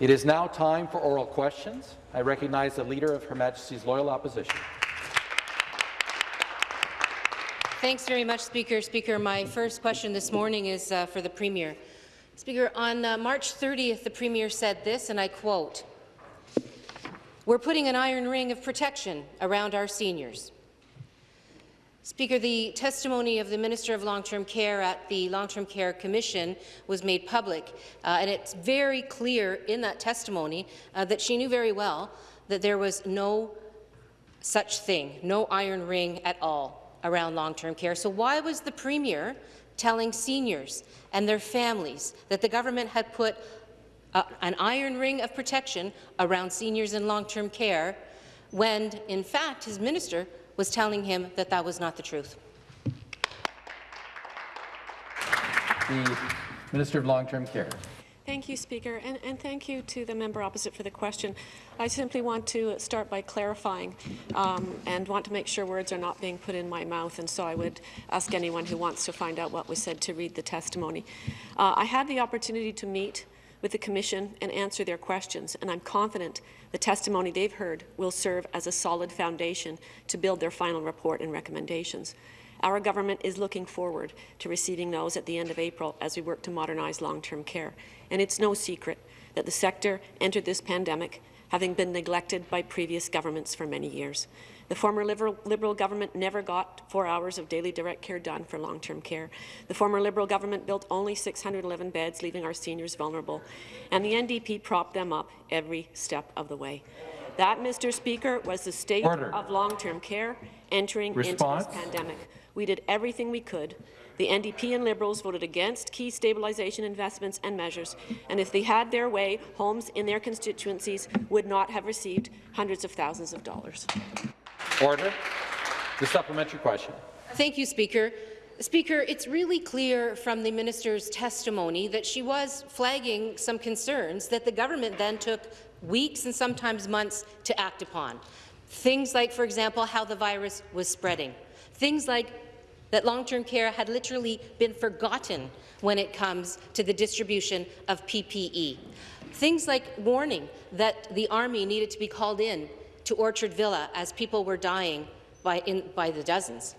It is now time for oral questions. I recognize the Leader of Her Majesty's Loyal Opposition. Thanks very much, Speaker. Speaker, my first question this morning is uh, for the Premier. Speaker, on uh, March 30th, the Premier said this, and I quote, We're putting an iron ring of protection around our seniors. Speaker, the testimony of the Minister of Long-Term Care at the Long-Term Care Commission was made public, uh, and it's very clear in that testimony uh, that she knew very well that there was no such thing, no iron ring at all around long-term care. So why was the Premier telling seniors and their families that the government had put uh, an iron ring of protection around seniors in long-term care when, in fact, his minister was telling him that that was not the truth? The Minister of Long-Term Care. Thank you, Speaker, and, and, thank you to the member opposite for the question. I simply want to start by clarifying um, and want to make sure words are not being put in my mouth, and so I would ask anyone who wants to find out what was said to read the testimony. Uh, I had the opportunity to meet with the Commission and answer their questions, and I'm confident the testimony they've heard will serve as a solid foundation to build their final report and recommendations. Our government is looking forward to receiving those at the end of April as we work to modernize long-term care. And it's no secret that the sector entered this pandemic having been neglected by previous governments for many years. The former Liberal, Liberal, government never got four hours of daily direct care done for long-term care. The former Liberal government built only 611 beds, leaving our seniors vulnerable, and the NDP propped them up every step of the way. That, Mr. Speaker, was the state Order. of long-term care entering Response? into this pandemic. We did everything we could. The NDP and Liberals voted against key stabilization investments and measures, and if they had their way, homes in their constituencies would not have received hundreds of thousands of dollars. Order. The supplementary question. Thank you, Speaker. Speaker, it's really clear from the minister's testimony that she was flagging some concerns that the government then took weeks and sometimes months to act upon. Things like, for example, how the virus was spreading. Things like that long-term care had literally been forgotten when it comes to the distribution of PPE. Things like warning that the Army needed to be called in to Orchard Villa as people were dying by, in, by the dozens.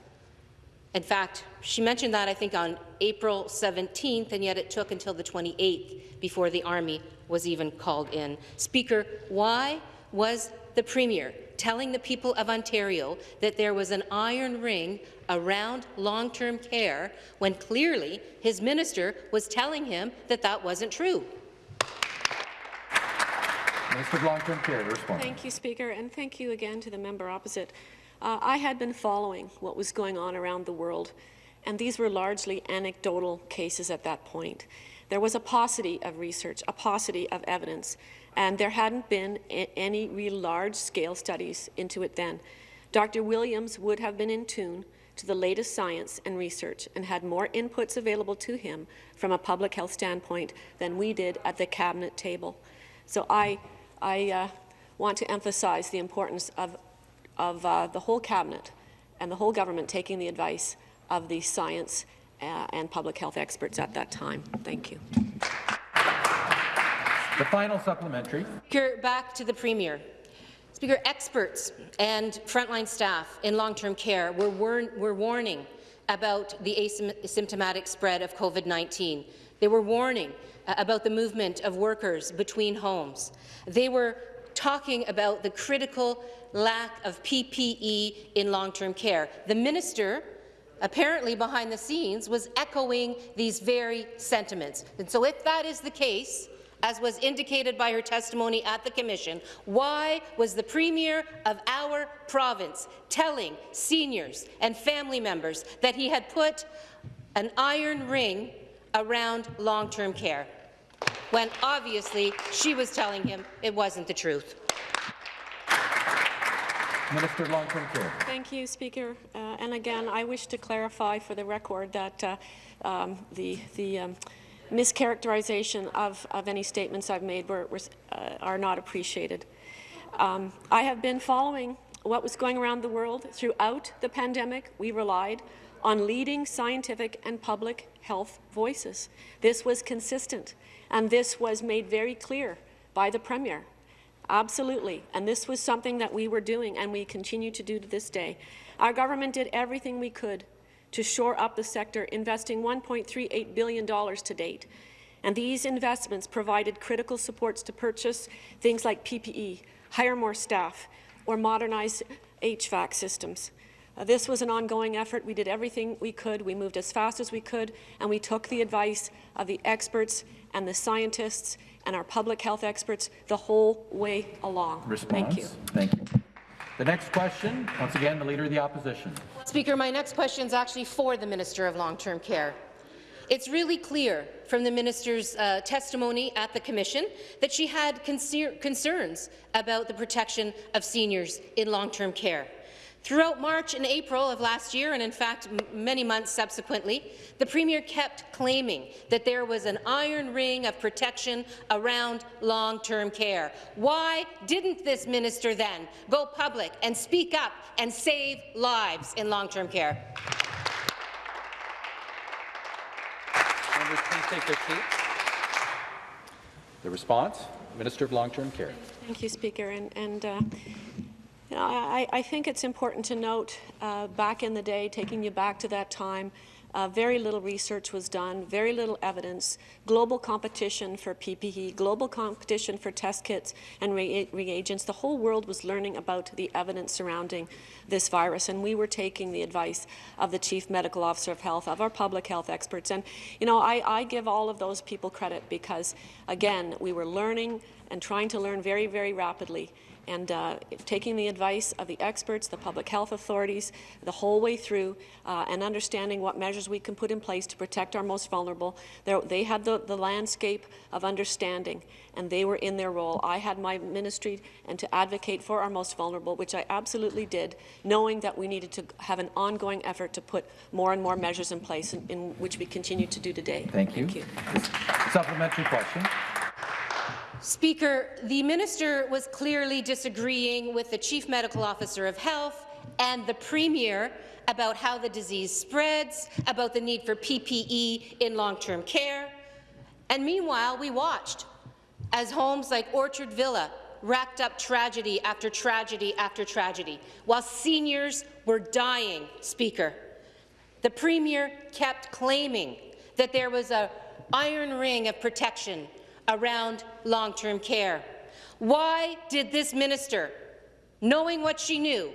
In fact, she mentioned that, I think, on April 17th, and yet it took until the 28th before the Army was even called in. Speaker, why was the Premier telling the people of Ontario that there was an iron ring around long-term care when clearly his minister was telling him that that wasn't true. Minister of Long-Term Care, respond. Thank you, Speaker, and thank you again to the member opposite. Uh, I had been following what was going on around the world, and these were largely anecdotal cases at that point. There was a paucity of research, a paucity of evidence, and there hadn't been any real large-scale studies into it then. Dr. Williams would have been in tune to the latest science and research and had more inputs available to him from a public health standpoint than we did at the cabinet table. So I, I uh, want to emphasize the importance of, of uh, the whole cabinet and the whole government taking the advice of the science uh, and public health experts at that time. Thank you. The final supplementary. Speaker, back to the Premier. Speaker, experts and frontline staff in long-term care were, war were warning about the asymptomatic spread of COVID-19. They were warning uh, about the movement of workers between homes. They were talking about the critical lack of PPE in long-term care. The minister apparently behind the scenes, was echoing these very sentiments. And so if that is the case, as was indicated by her testimony at the Commission, why was the Premier of our province telling seniors and family members that he had put an iron ring around long-term care, when obviously she was telling him it wasn't the truth? Minister of Long-Term Care. Thank you, Speaker. Uh, and again, I wish to clarify for the record that uh, um, the, the um, mischaracterization of, of any statements I've made were, were, uh, are not appreciated. Um, I have been following what was going around the world throughout the pandemic. We relied on leading scientific and public health voices. This was consistent, and this was made very clear by the Premier. Absolutely. And this was something that we were doing and we continue to do to this day. Our government did everything we could to shore up the sector, investing $1.38 billion to date. And these investments provided critical supports to purchase things like PPE, hire more staff, or modernize HVAC systems. Uh, this was an ongoing effort. We did everything we could. We moved as fast as we could, and we took the advice of the experts and the scientists and our public health experts the whole way along. Response? Thank you. Thank you. The next question, once again, the Leader of the Opposition. Speaker, my next question is actually for the Minister of Long-Term Care. It's really clear from the minister's uh, testimony at the commission that she had concerns about the protection of seniors in long-term care. Throughout March and April of last year, and in fact many months subsequently, the Premier kept claiming that there was an iron ring of protection around long-term care. Why didn't this minister then go public and speak up and save lives in long-term care? Members, please take their seats. The response, Minister of Long-Term Care. Thank you, Speaker. And, and uh, you know, I, I think it's important to note, uh, back in the day, taking you back to that time, uh, very little research was done, very little evidence, global competition for PPE, global competition for test kits and re reagents. The whole world was learning about the evidence surrounding this virus, and we were taking the advice of the Chief Medical Officer of Health, of our public health experts. And, you know, I, I give all of those people credit because, again, we were learning and trying to learn very, very rapidly and uh, taking the advice of the experts, the public health authorities, the whole way through, uh, and understanding what measures we can put in place to protect our most vulnerable. They're, they had the, the landscape of understanding, and they were in their role. I had my ministry and to advocate for our most vulnerable, which I absolutely did, knowing that we needed to have an ongoing effort to put more and more measures in place, in, in which we continue to do today. Thank you. Thank you. Supplementary question. Speaker, the minister was clearly disagreeing with the Chief Medical Officer of Health and the Premier about how the disease spreads, about the need for PPE in long-term care. And meanwhile, we watched as homes like Orchard Villa racked up tragedy after tragedy after tragedy, while seniors were dying, Speaker. The Premier kept claiming that there was a iron ring of protection around long-term care. Why did this minister, knowing what she knew,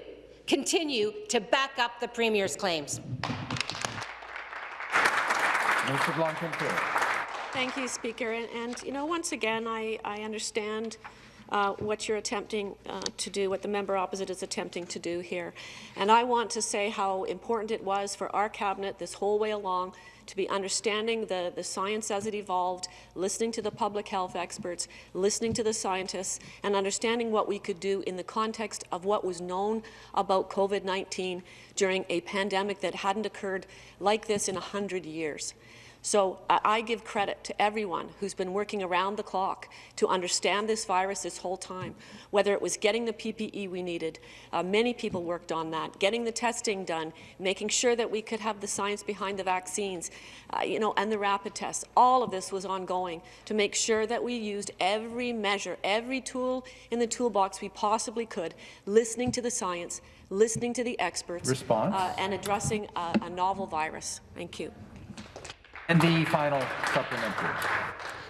continue to back up the Premier's claims? Minister of Long-Term Care. Thank you, Speaker. And, and, you know, once again, I, I understand uh, what you're attempting uh, to do, what the member opposite is attempting to do here. And I want to say how important it was for our cabinet this whole way along to be understanding the, the science as it evolved, listening to the public health experts, listening to the scientists, and understanding what we could do in the context of what was known about COVID-19 during a pandemic that hadn't occurred like this in 100 years. So I give credit to everyone who's been working around the clock to understand this virus this whole time, whether it was getting the PPE we needed. Uh, many people worked on that, getting the testing done, making sure that we could have the science behind the vaccines, uh, you know, and the rapid tests. All of this was ongoing to make sure that we used every measure, every tool in the toolbox we possibly could, listening to the science, listening to the experts, Response? Uh, and addressing a, a novel virus. Thank you. And the final supplementary.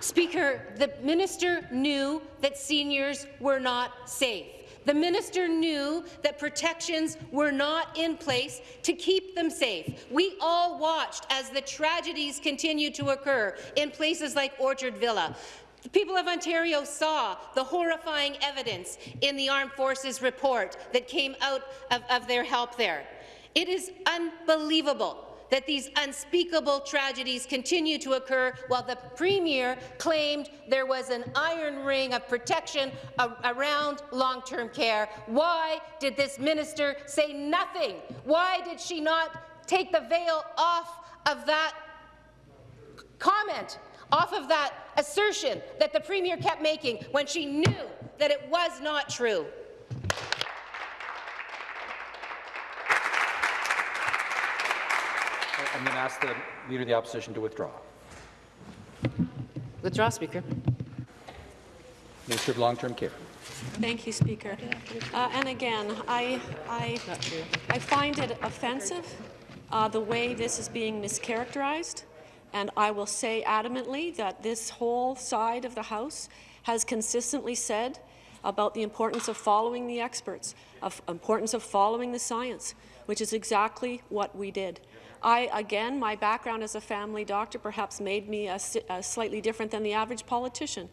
Speaker, the minister knew that seniors were not safe. The minister knew that protections were not in place to keep them safe. We all watched as the tragedies continued to occur in places like Orchard Villa. The people of Ontario saw the horrifying evidence in the Armed Forces report that came out of, of their help there. It is unbelievable that these unspeakable tragedies continue to occur while the Premier claimed there was an iron ring of protection around long-term care. Why did this minister say nothing? Why did she not take the veil off of that comment, off of that assertion that the Premier kept making when she knew that it was not true? I'm going to ask the Leader of the Opposition to withdraw. Withdraw, Speaker. Minister of Long-Term Care. Thank you, Speaker. Uh, and again, I, I, I find it offensive uh, the way this is being mischaracterized, and I will say adamantly that this whole side of the House has consistently said about the importance of following the experts, of importance of following the science, which is exactly what we did. I, again, my background as a family doctor perhaps made me a, a slightly different than the average politician.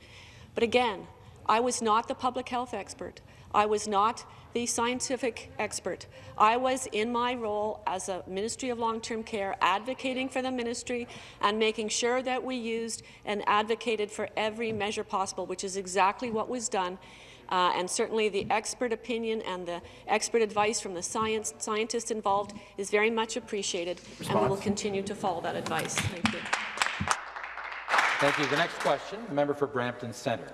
But again, I was not the public health expert. I was not the scientific expert. I was in my role as a Ministry of Long-Term Care advocating for the ministry and making sure that we used and advocated for every measure possible, which is exactly what was done. Uh, and certainly the expert opinion and the expert advice from the science scientists involved is very much appreciated, Response. and we will continue to follow that advice. Thank you. Thank you. The next question, the member for Brampton Centre.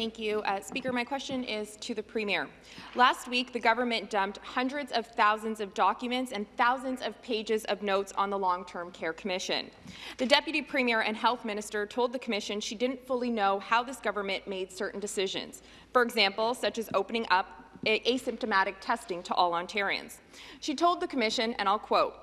Thank you. Uh, Speaker, my question is to the Premier. Last week, the government dumped hundreds of thousands of documents and thousands of pages of notes on the Long-Term Care Commission. The Deputy Premier and Health Minister told the Commission she didn't fully know how this government made certain decisions, for example, such as opening up asymptomatic testing to all Ontarians. She told the Commission, and I'll quote,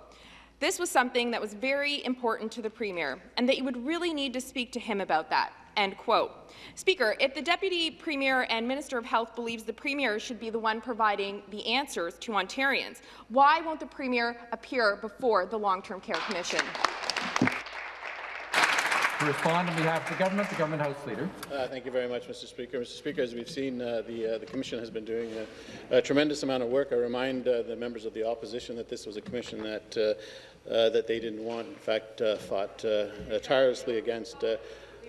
this was something that was very important to the Premier, and that you would really need to speak to him about that. End quote. Speaker, if the Deputy Premier and Minister of Health believes the Premier should be the one providing the answers to Ontarians, why won't the Premier appear before the Long-Term Care Commission? To respond on behalf of the government, the Government House Leader. Uh, thank you very much, Mr. Speaker. Mr. Speaker, as we've seen, uh, the, uh, the Commission has been doing a, a, tremendous amount of work. I remind uh, the members of the opposition that this was a commission that, uh, uh, that they didn't want, in fact, fought tirelessly against.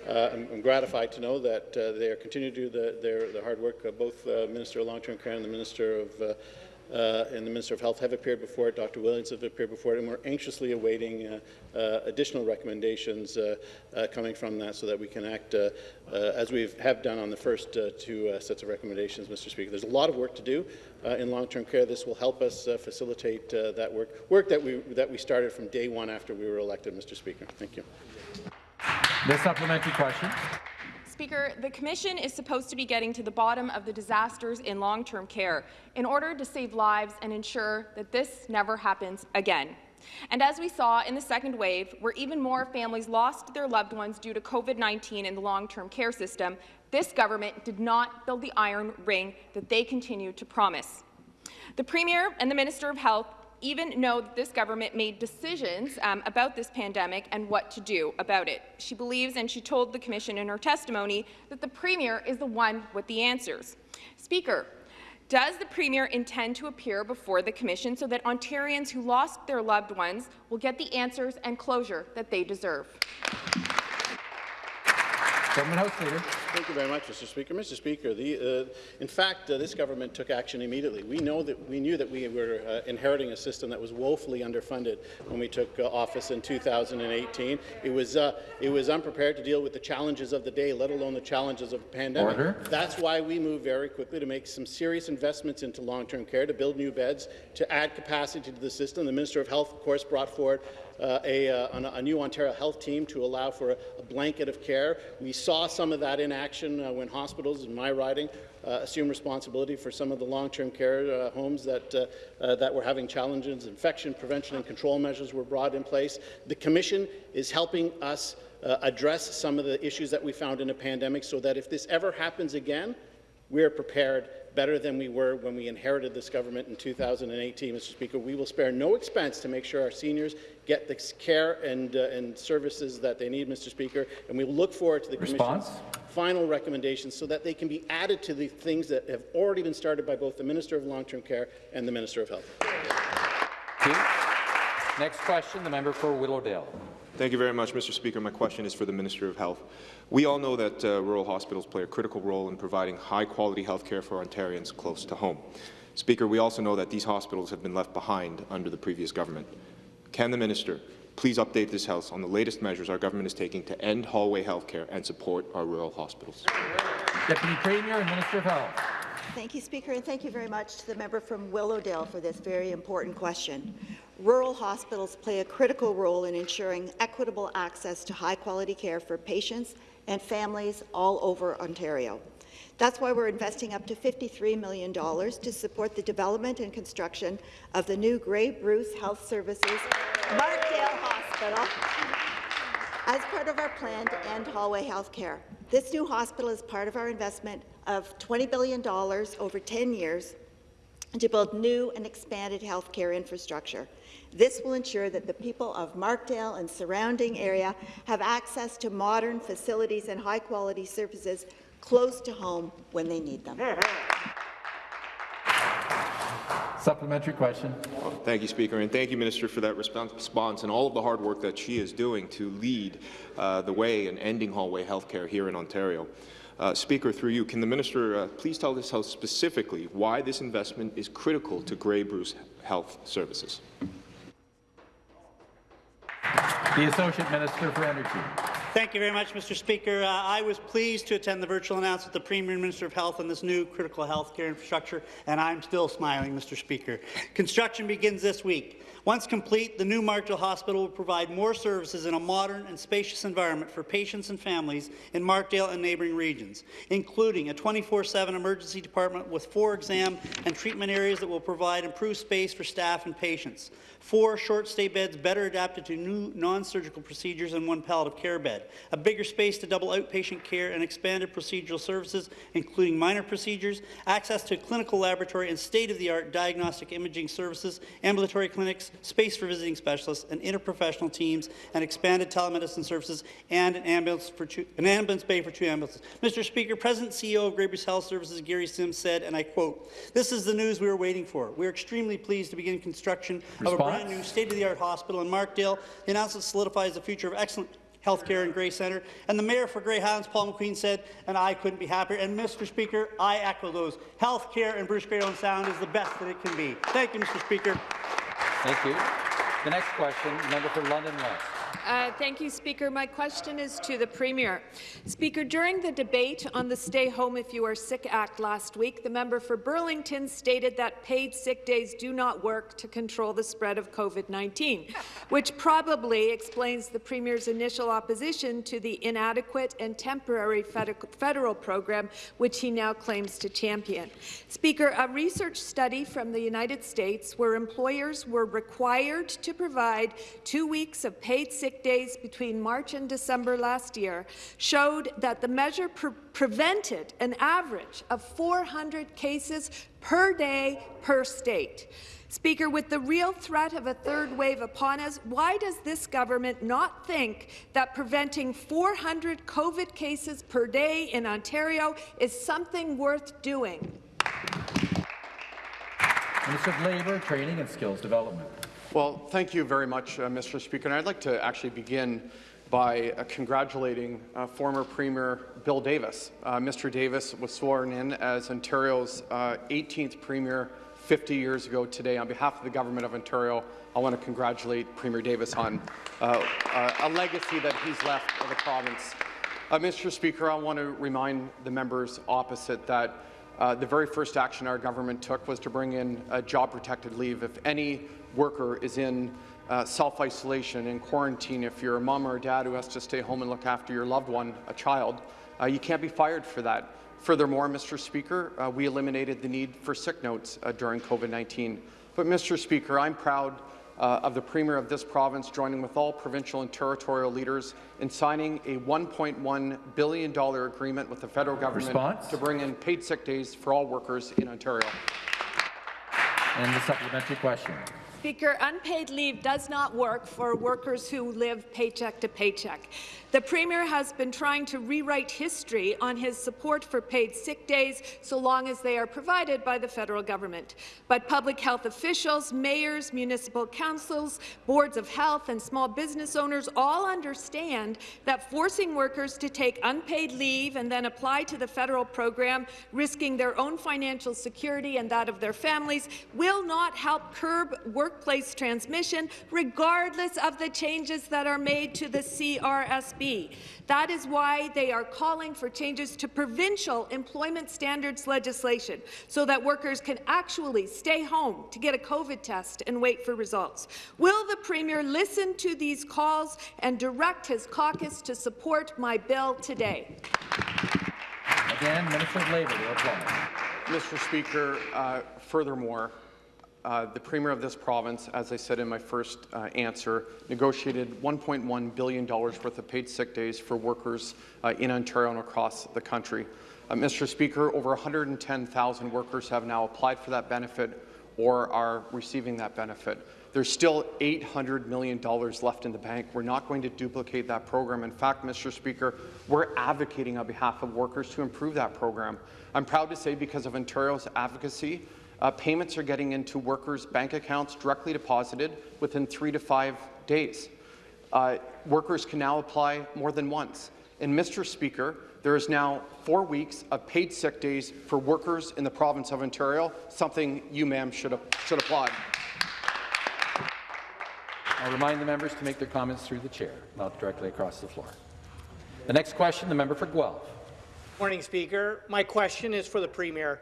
Uh, I'm, I'm, gratified to know that uh, they are continuing to do the, their, the hard work. Uh, both Minister of Long-Term Care and the Minister of uh, and the Minister of Health have appeared before it, Dr. Williams have appeared before it, and we're anxiously awaiting uh, uh, additional recommendations coming from that so that we can act as we have done on the first two sets of recommendations, Mr. Speaker. There's a lot of work to do in long-term care. This will help us facilitate that work, work that we, that we started from day one after we were elected, Mr. Speaker. Thank you. The supplementary question. Speaker, the Commission is supposed to be getting to the bottom of the disasters in long-term care in order to save lives and ensure that this never happens again. And as we saw in the second wave, where even more families lost their loved ones due to COVID-19 in the long-term care system, this government did not build the iron ring that they continue to promise. The Premier and the Minister of Health even know that this government made decisions um, about this pandemic and what to do about it. She believes, and she told the Commission in her testimony, that the Premier is the one with the answers. Speaker, does the Premier intend to appear before the Commission so that Ontarians who lost their loved ones will get the answers and closure that they deserve? House Leader. Thank you very much, Mr. Speaker. Mr. Speaker, the, uh, in fact, uh, this government took action immediately. We know that we knew that we were uh, inheriting a system that was woefully underfunded when we took uh, office in 2018. It was uh, it was unprepared to deal with the challenges of the day, let alone the challenges of a pandemic. Order. That's why we moved very quickly to make some serious investments into long-term care, to build new beds, to add capacity to the system. The Minister of Health, of course, brought forward uh, a, uh, a, new Ontario Health team to allow for a, a, blanket of care. We saw some of that in action uh, when hospitals, in my riding, uh, assumed responsibility for some of the long-term care uh, homes that, uh, that were having challenges. Infection prevention and control measures were brought in place. The Commission is helping us address some of the issues that we found in a pandemic so that if this ever happens again, we are prepared better than we were when we inherited this government in 2018, Mr. Speaker. We will spare no expense to make sure our seniors get the care and, uh, and services that they need, Mr. Speaker, and we look forward to the Response? Commission's final recommendations so that they can be added to the things that have already been started by both the Minister of Long-Term Care and the Minister of Health. Next question, the member for Willowdale. Thank you very much, Mr. Speaker. My question is for the Minister of Health. We all know that uh, rural hospitals play a critical role in providing high-quality health care for Ontarians close to home. Speaker, we also know that these hospitals have been left behind under the previous government. Can the minister please update this House on the latest measures our government is taking to end hallway health care and support our rural hospitals? Deputy Premier and Minister of Health. Thank you, Speaker, and thank you very much to the member from Willowdale for this very important question. rural hospitals play a critical role in ensuring equitable access to high-quality care for patients and families all over Ontario. That's why we're investing up to $53 million to support the development and construction of the new Grey Bruce Health Services Markdale Hospital as part of our plan to end hallway health care. This new hospital is part of our investment of $20 billion over 10 years to build new and expanded health care infrastructure. This will ensure that the people of Markdale and surrounding area have access to modern facilities and high-quality services close to home when they need them. Supplementary question. Thank you, Speaker, and thank you, Minister, for that response and all of the hard work that she is doing to lead uh, the way in ending hallway healthcare here in Ontario. Uh, Speaker, through you, can the minister uh, please tell this House specifically why this investment is critical to Grey Bruce Health Services? The Associate Minister for Energy. Thank you very much, Mr. Speaker. Uh, I was pleased to attend the virtual announcement of the Premier and Minister of Health on this new critical health care infrastructure, and I'm still smiling, Mr. Speaker. Construction begins this week. Once complete, the new Markdale Hospital will provide more services in a modern and spacious environment for patients and families in Markdale and neighbouring regions, including a 24-7 emergency department with four exam and treatment areas that will provide improved space for staff and patients, four short-stay beds better adapted to new non-surgical procedures and one palliative care bed, a bigger space to double outpatient care and expanded procedural services, including minor procedures, access to clinical laboratory and state-of-the-art diagnostic imaging services, ambulatory clinics, space for visiting specialists and interprofessional teams, and expanded telemedicine services, and an ambulance, for two, an ambulance bay for two ambulances. Mr. Speaker, President CEO of Grey Bruce Health Services, Gary Sims, said, and I quote, This is the news we were waiting for. We are extremely pleased to begin construction Response? of a brand new state-of-the-art hospital in Markdale. The announcement solidifies the future of excellent healthcare in Grey Centre. And the mayor for Grey Highlands, Paul McQueen, said, and I couldn't be happier. And Mr. Speaker, I echo those. Healthcare in Bruce Grey Owen Sound is the best that it can be. Thank you, Mr. Speaker. Thank you. The next question, member for London West. Uh, thank you, Speaker. My question is to the Premier. Speaker, during the debate on the Stay Home If You Are Sick Act last week, the member for Burlington stated that paid sick days do not work to control the spread of COVID-19, which probably explains the Premier's initial opposition to the inadequate and temporary federal program, which he now claims to champion. Speaker, a research study from the United States where employers were required to provide two weeks of paid sick days between March and December last year showed that the measure pre prevented an average of 400 cases per day per state. Speaker, with the real threat of a third wave upon us, why does this government not think that preventing 400 COVID cases per day in Ontario is something worth doing? Minister of Labour, Training and Skills Development. Well, thank you very much, uh, Mr. Speaker. And I'd like to actually begin by uh, congratulating uh, former Premier Bill Davis. Uh, Mr. Davis was sworn in as Ontario's 18th uh, Premier 50 years ago today. On behalf of the Government of Ontario, I want to congratulate Premier Davis on uh, a legacy that he's left of the province. Mr. Speaker, I want to remind the members opposite that uh, the very first action our government took was to bring in a job-protected leave. If any worker is in uh, self-isolation and quarantine, if you're a mom or a dad who has to stay home and look after your loved one, a child, uh, you can't be fired for that. Furthermore, Mr. Speaker, uh, we eliminated the need for sick notes uh, during COVID-19. But, Mr. Speaker, I'm proud uh, of the Premier of this province joining with all provincial and territorial leaders in signing a $1.1 billion agreement with the federal government Response? to bring in paid sick days for all workers in Ontario. And the supplementary question. Speaker, unpaid leave does not work for workers who live paycheck to paycheck. The Premier has been trying to rewrite history on his support for paid sick days so long as they are provided by the federal government. But public health officials, mayors, municipal councils, boards of health and small business owners all understand that forcing workers to take unpaid leave and then apply to the federal program, risking their own financial security and that of their families, will not help curb workplace transmission, regardless of the changes that are made to the CRSB. That is why they are calling for changes to provincial employment standards legislation so that workers can actually stay home to get a COVID test and wait for results. Will the Premier listen to these calls and direct his caucus to support my bill today? Again, Minister of Labour to reply. Mr. Speaker, uh, furthermore, uh, the Premier of this province, as I said in my first uh, answer, negotiated $1.1 billion worth of paid sick days for workers uh, in Ontario and across the country. Uh, Mr. Speaker, over 110,000 workers have now applied for that benefit or are receiving that benefit. There's still $800 million left in the bank. We're not going to duplicate that program. In fact, Mr. Speaker, we're advocating on behalf of workers to improve that program. I'm proud to say because of Ontario's advocacy, uh, payments are getting into workers' bank accounts directly deposited within three to five days. Uh, workers can now apply more than once. And Mr. Speaker, there is now four weeks of paid sick days for workers in the province of Ontario, something you, ma'am, should, should applaud. I'll remind the members to make their comments through the chair, not directly across the floor. The next question, the member for Guelph. Morning, Speaker. My question is for the Premier.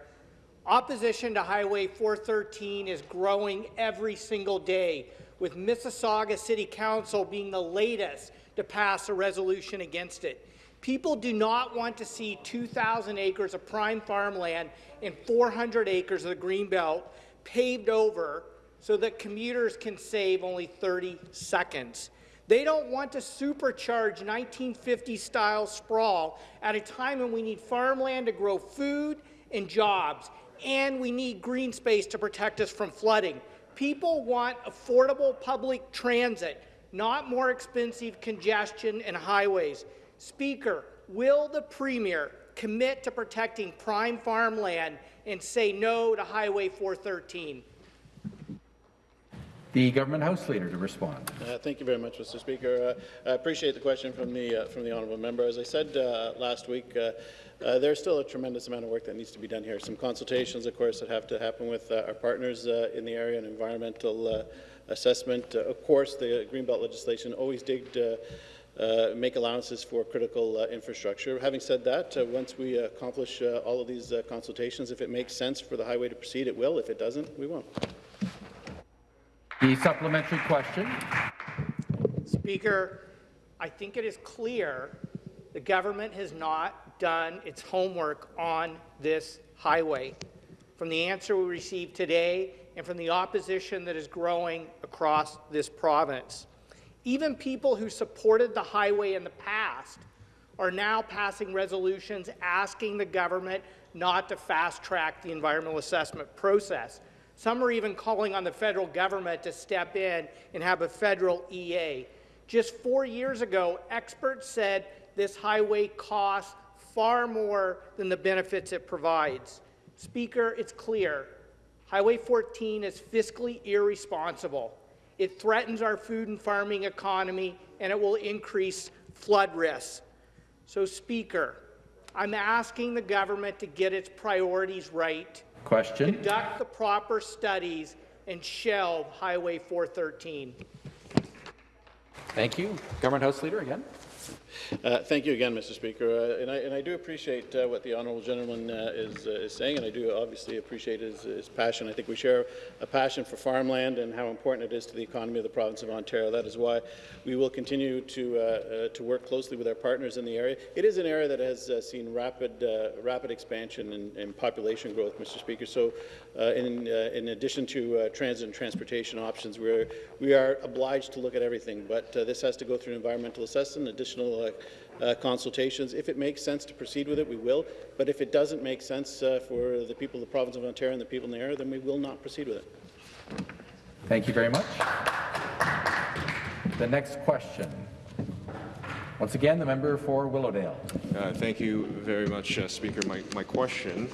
Opposition to Highway 413 is growing every single day, with Mississauga City Council being the latest to pass a resolution against it. People do not want to see 2,000 acres of prime farmland and 400 acres of the Greenbelt paved over so that commuters can save only 30 seconds. They don't want to supercharge 1950-style sprawl at a time when we need farmland to grow food and jobs, and we need green space to protect us from flooding. People want affordable public transit, not more expensive congestion and highways. Speaker, will the Premier commit to protecting prime farmland and say no to Highway 413? The government House Leader to respond. Uh, thank you very much, Mr. Speaker. Uh, I appreciate the question from the uh, from the honourable member. As I said uh, last week, uh, uh, there's still a tremendous amount of work that needs to be done here. Some consultations, of course, that have to happen with our partners in the area and environmental assessment. of course, the Greenbelt legislation always did. Uh, make allowances for critical uh, infrastructure. Having said that, uh, once we accomplish all of these consultations, if it makes sense for the highway to proceed, it will. If it doesn't, we won't. The supplementary question. Speaker, I think it is clear the government has not done its homework on this highway. From the answer we received today and from the opposition that is growing across this province. Even people who supported the highway in the past are now passing resolutions asking the government not to fast-track the environmental assessment process. Some are even calling on the federal government to step in and have a federal EA. Just four years ago, experts said this highway costs far more than the benefits it provides. Speaker, it's clear. Highway 14 is fiscally irresponsible. It threatens our food and farming economy, and it will increase flood risks. So, Speaker, I'm asking the government to get its priorities right Question. Conduct the proper studies and shelve Highway 413. Thank you. Government House Leader again. Uh, thank you again, Mr. Speaker. Uh, and, I, and, I, do appreciate uh, what the honourable gentleman uh, is, uh, is, saying, and I do obviously appreciate his, his, passion. I think we share a passion for farmland and how important it is to the economy of the province of Ontario. That is why we will continue to, uh, to work closely with our partners in the area. It is an area that has seen rapid, rapid expansion and, population growth, Mr. Speaker. So, in, in addition to transit and transportation options, we're, we are obliged to look at everything, but this has to go through an environmental assessment, additional uh, consultations. If it makes sense to proceed with it, we will. But if it doesn't make sense uh, for the people of the province of Ontario and the people in the area, then we will not proceed with it. Thank you very much. The next question. Once again, the member for Willowdale. Uh, thank you very much, uh, Speaker. My, my question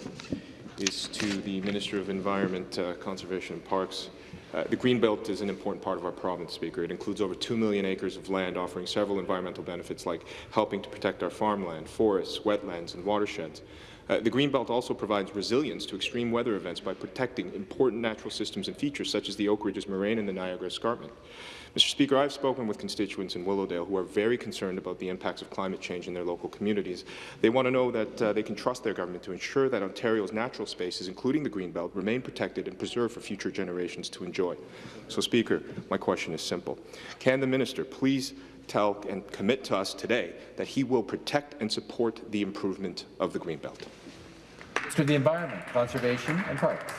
is to the Minister of Environment, uh, Conservation and Parks. Uh, the Greenbelt is an important part of our province, Speaker. It includes over 2 million acres of land, offering several environmental benefits like helping to protect our farmland, forests, wetlands and watersheds. Uh, the Greenbelt also provides resilience to extreme weather events by protecting important natural systems and features such as the Oak Ridges Moraine and the Niagara Escarpment. Mr. Speaker, I've spoken with constituents in Willowdale who are very concerned about the impacts of climate change in their local communities. They want to know that uh, they can trust their government to ensure that Ontario's natural spaces, including the Greenbelt, remain protected and preserved for future generations to enjoy. So, Speaker, my question is simple. Can the minister please tell and commit to us today that he will protect and support the improvement of the Greenbelt? Of the Environment, Conservation and Parks.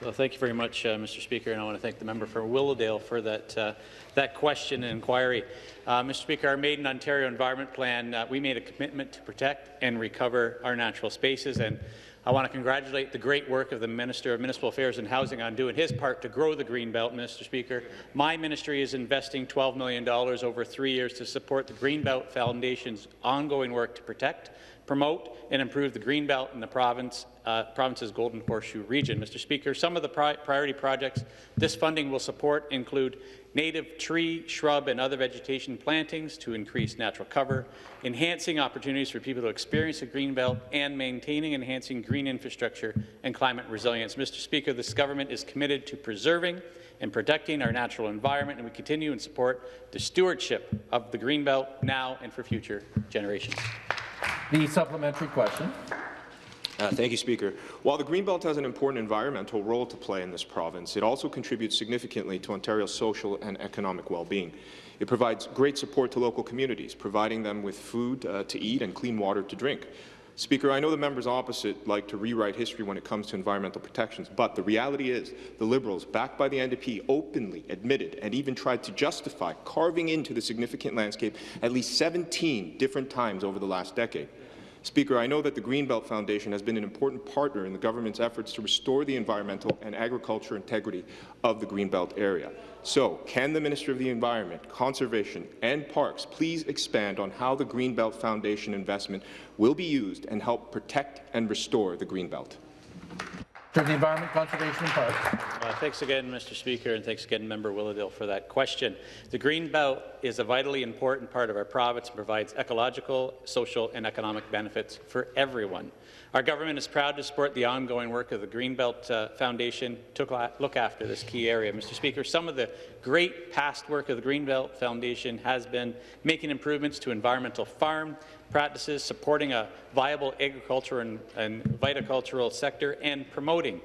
Well, thank you very much, uh, Mr. Speaker, and I want to thank the member for Willowdale for that, uh, that question and inquiry. Uh, Mr. Speaker, our Made in Ontario Environment Plan, uh, we made a commitment to protect and recover our natural spaces, and I want to congratulate the great work of the Minister of Municipal Affairs and Housing on doing his part to grow the Green Belt, Mr. Speaker. My ministry is investing $12 million over three years to support the Green Belt Foundation's ongoing work to protect, promote and improve the Greenbelt in the province, uh, province's Golden Horseshoe region. Mr. Speaker, some of the pri priority projects this funding will support include native tree, shrub and other vegetation plantings to increase natural cover, enhancing opportunities for people to experience the Greenbelt, and maintaining and enhancing green infrastructure and climate resilience. Mr. Speaker, this government is committed to preserving and protecting our natural environment, and we continue and support the stewardship of the Greenbelt now and for future generations. The supplementary question. Uh, thank you, Speaker. While the Greenbelt has an important environmental role to play in this province, it also contributes significantly to Ontario's social and economic well-being. It provides great support to local communities, providing them with food uh, to eat and clean water to drink. Speaker, I know the members opposite like to rewrite history when it comes to environmental protections, but the reality is the Liberals, backed by the NDP, openly admitted and even tried to justify carving into the significant landscape at least 17 different times over the last decade. Speaker, I know that the Greenbelt Foundation has been an important partner in the government's efforts to restore the environmental and agriculture integrity of the Greenbelt area. So, can the Minister of the Environment, Conservation and Parks please expand on how the Greenbelt Foundation investment will be used and help protect and restore the Greenbelt? The Environment, Conservation and Parks. Uh, thanks again, Mr. Speaker, and thanks again, Member Willowdale, for that question. The Green Belt is a vitally important part of our province and provides ecological, social, and economic benefits for everyone. Our government is proud to support the ongoing work of the Greenbelt uh, Foundation to look after this key area. Mr. Speaker, some of the great past work of the Greenbelt Foundation has been making improvements to environmental farm practices, supporting a viable agriculture and, and viticultural sector, and promoting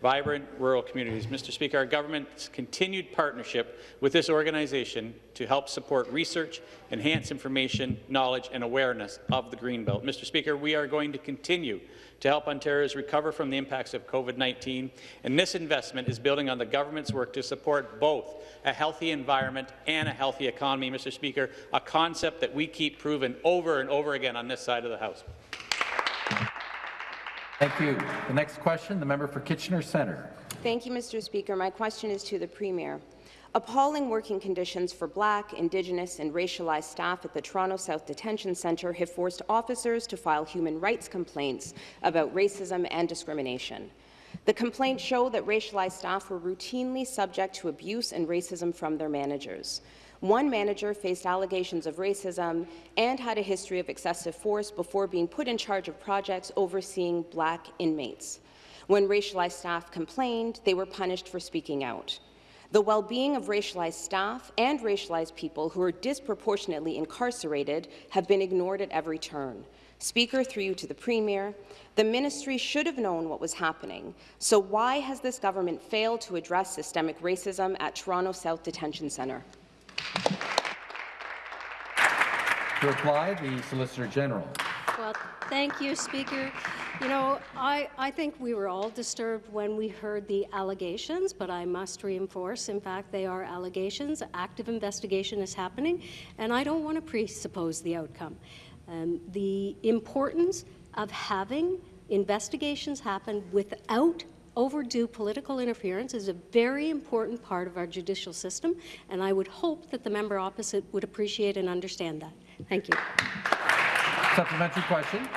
vibrant rural communities. Mr. Speaker, our government's continued partnership with this organization to help support research, enhance information, knowledge, and awareness of the Greenbelt. Mr. Speaker, we are going to continue to help Ontarians recover from the impacts of COVID-19, and this investment is building on the government's work to support both a healthy environment and a healthy economy, Mr. Speaker, a concept that we keep proving over and over again on this side of the House. Thank you. The next question, the member for Kitchener Centre. Thank you, Mr. Speaker. My question is to the Premier. Appalling working conditions for Black, Indigenous and racialized staff at the Toronto South Detention Centre have forced officers to file human rights complaints about racism and discrimination. The complaints show that racialized staff were routinely subject to abuse and racism from their managers. One manager faced allegations of racism and had a history of excessive force before being put in charge of projects overseeing black inmates. When racialized staff complained, they were punished for speaking out. The well-being of racialized staff and racialized people who are disproportionately incarcerated have been ignored at every turn. Speaker, through you to the Premier, the ministry should have known what was happening. So why has this government failed to address systemic racism at Toronto South Detention Centre? To reply, the Solicitor General. Well, thank you, Speaker. You know, I, I think we were all disturbed when we heard the allegations, but I must reinforce, in fact, they are allegations. Active investigation is happening, and I don't want to presuppose the outcome. Um, the importance of having investigations happen without overdue political interference is a very important part of our judicial system, and I would hope that the member opposite would appreciate and understand that. Thank you. Supplementary question.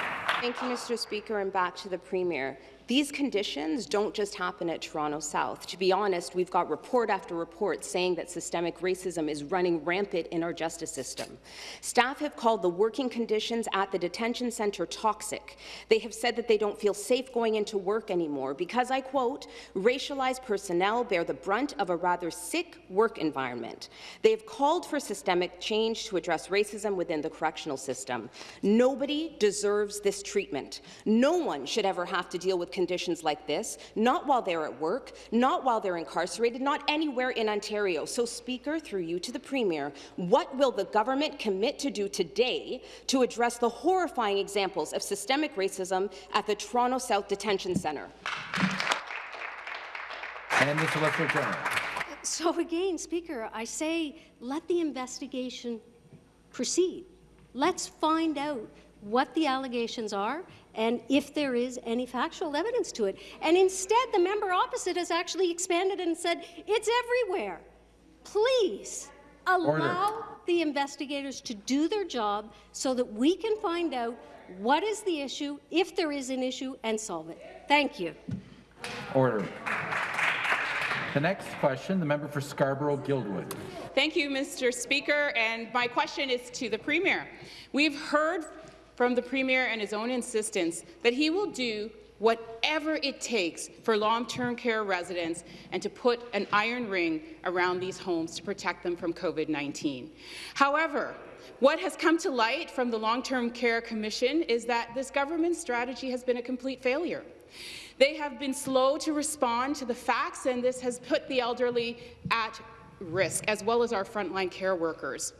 Thank you, Mr. Speaker, and back to the Premier. These conditions don't just happen at Toronto South. To be honest, we've got report after report saying that systemic racism is running rampant in our justice system. Staff have called the working conditions at the detention centre toxic. They have said that they don't feel safe going into work anymore because, I quote, racialized personnel bear the brunt of a rather sick work environment. They have called for systemic change to address racism within the correctional system. Nobody deserves this treatment. No one should ever have to deal with conditions like this, not while they're at work, not while they're incarcerated, not anywhere in Ontario. So, Speaker, through you to the Premier, what will the government commit to do today to address the horrifying examples of systemic racism at the Toronto South Detention Centre? And the Solicitor General. So again, Speaker, I say let the investigation proceed. Let's find out what the allegations are and if there is any factual evidence to it. And instead, the member opposite has actually expanded and said it's everywhere. Please allow Order. the investigators to do their job so that we can find out what is the issue, if there is an issue, and solve it. Thank you. Order. The next question, the member for Scarborough-Guildwood. Thank you, Mr. Speaker, and my question is to the Premier. We've heard from the Premier and his own insistence that he will do whatever it takes for long-term care residents and to put an iron ring around these homes to protect them from COVID-19. However, what has come to light from the Long-Term Care Commission is that this government strategy has been a complete failure. They have been slow to respond to the facts, and this has put the elderly at risk, as well as our frontline care workers.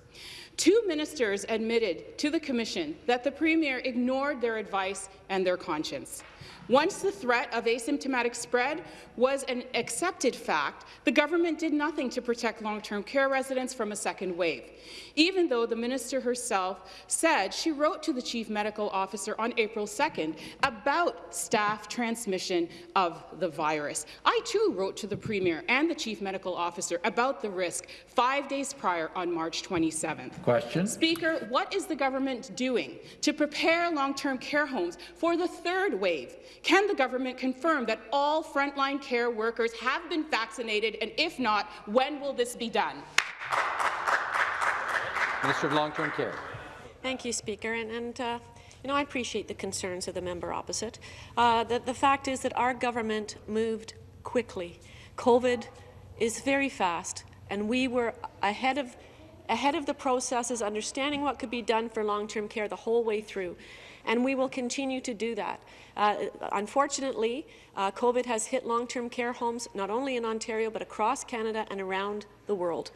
Two ministers admitted to the Commission that the Premier ignored their advice and their conscience. Once the threat of asymptomatic spread was an accepted fact, the government did nothing to protect long-term care residents from a second wave, even though the minister herself said she wrote to the chief medical officer on April 2nd about staff transmission of the virus. I too wrote to the premier and the chief medical officer about the risk five days prior on March 27th. Question. Speaker, what is the government doing to prepare long-term care homes for the third wave? Can the government confirm that all frontline care workers have been vaccinated, and if not, when will this be done? Minister of Long-Term Care. Thank you, Speaker. And, and uh, you know, I appreciate the concerns of the member opposite. Uh, the, the fact is that our government moved quickly. COVID is very fast, and we were ahead of ahead of the processes, understanding what could be done for long-term care the whole way through. And we will continue to do that. Uh, unfortunately, uh, COVID has hit long-term care homes not only in Ontario but across Canada and around the world.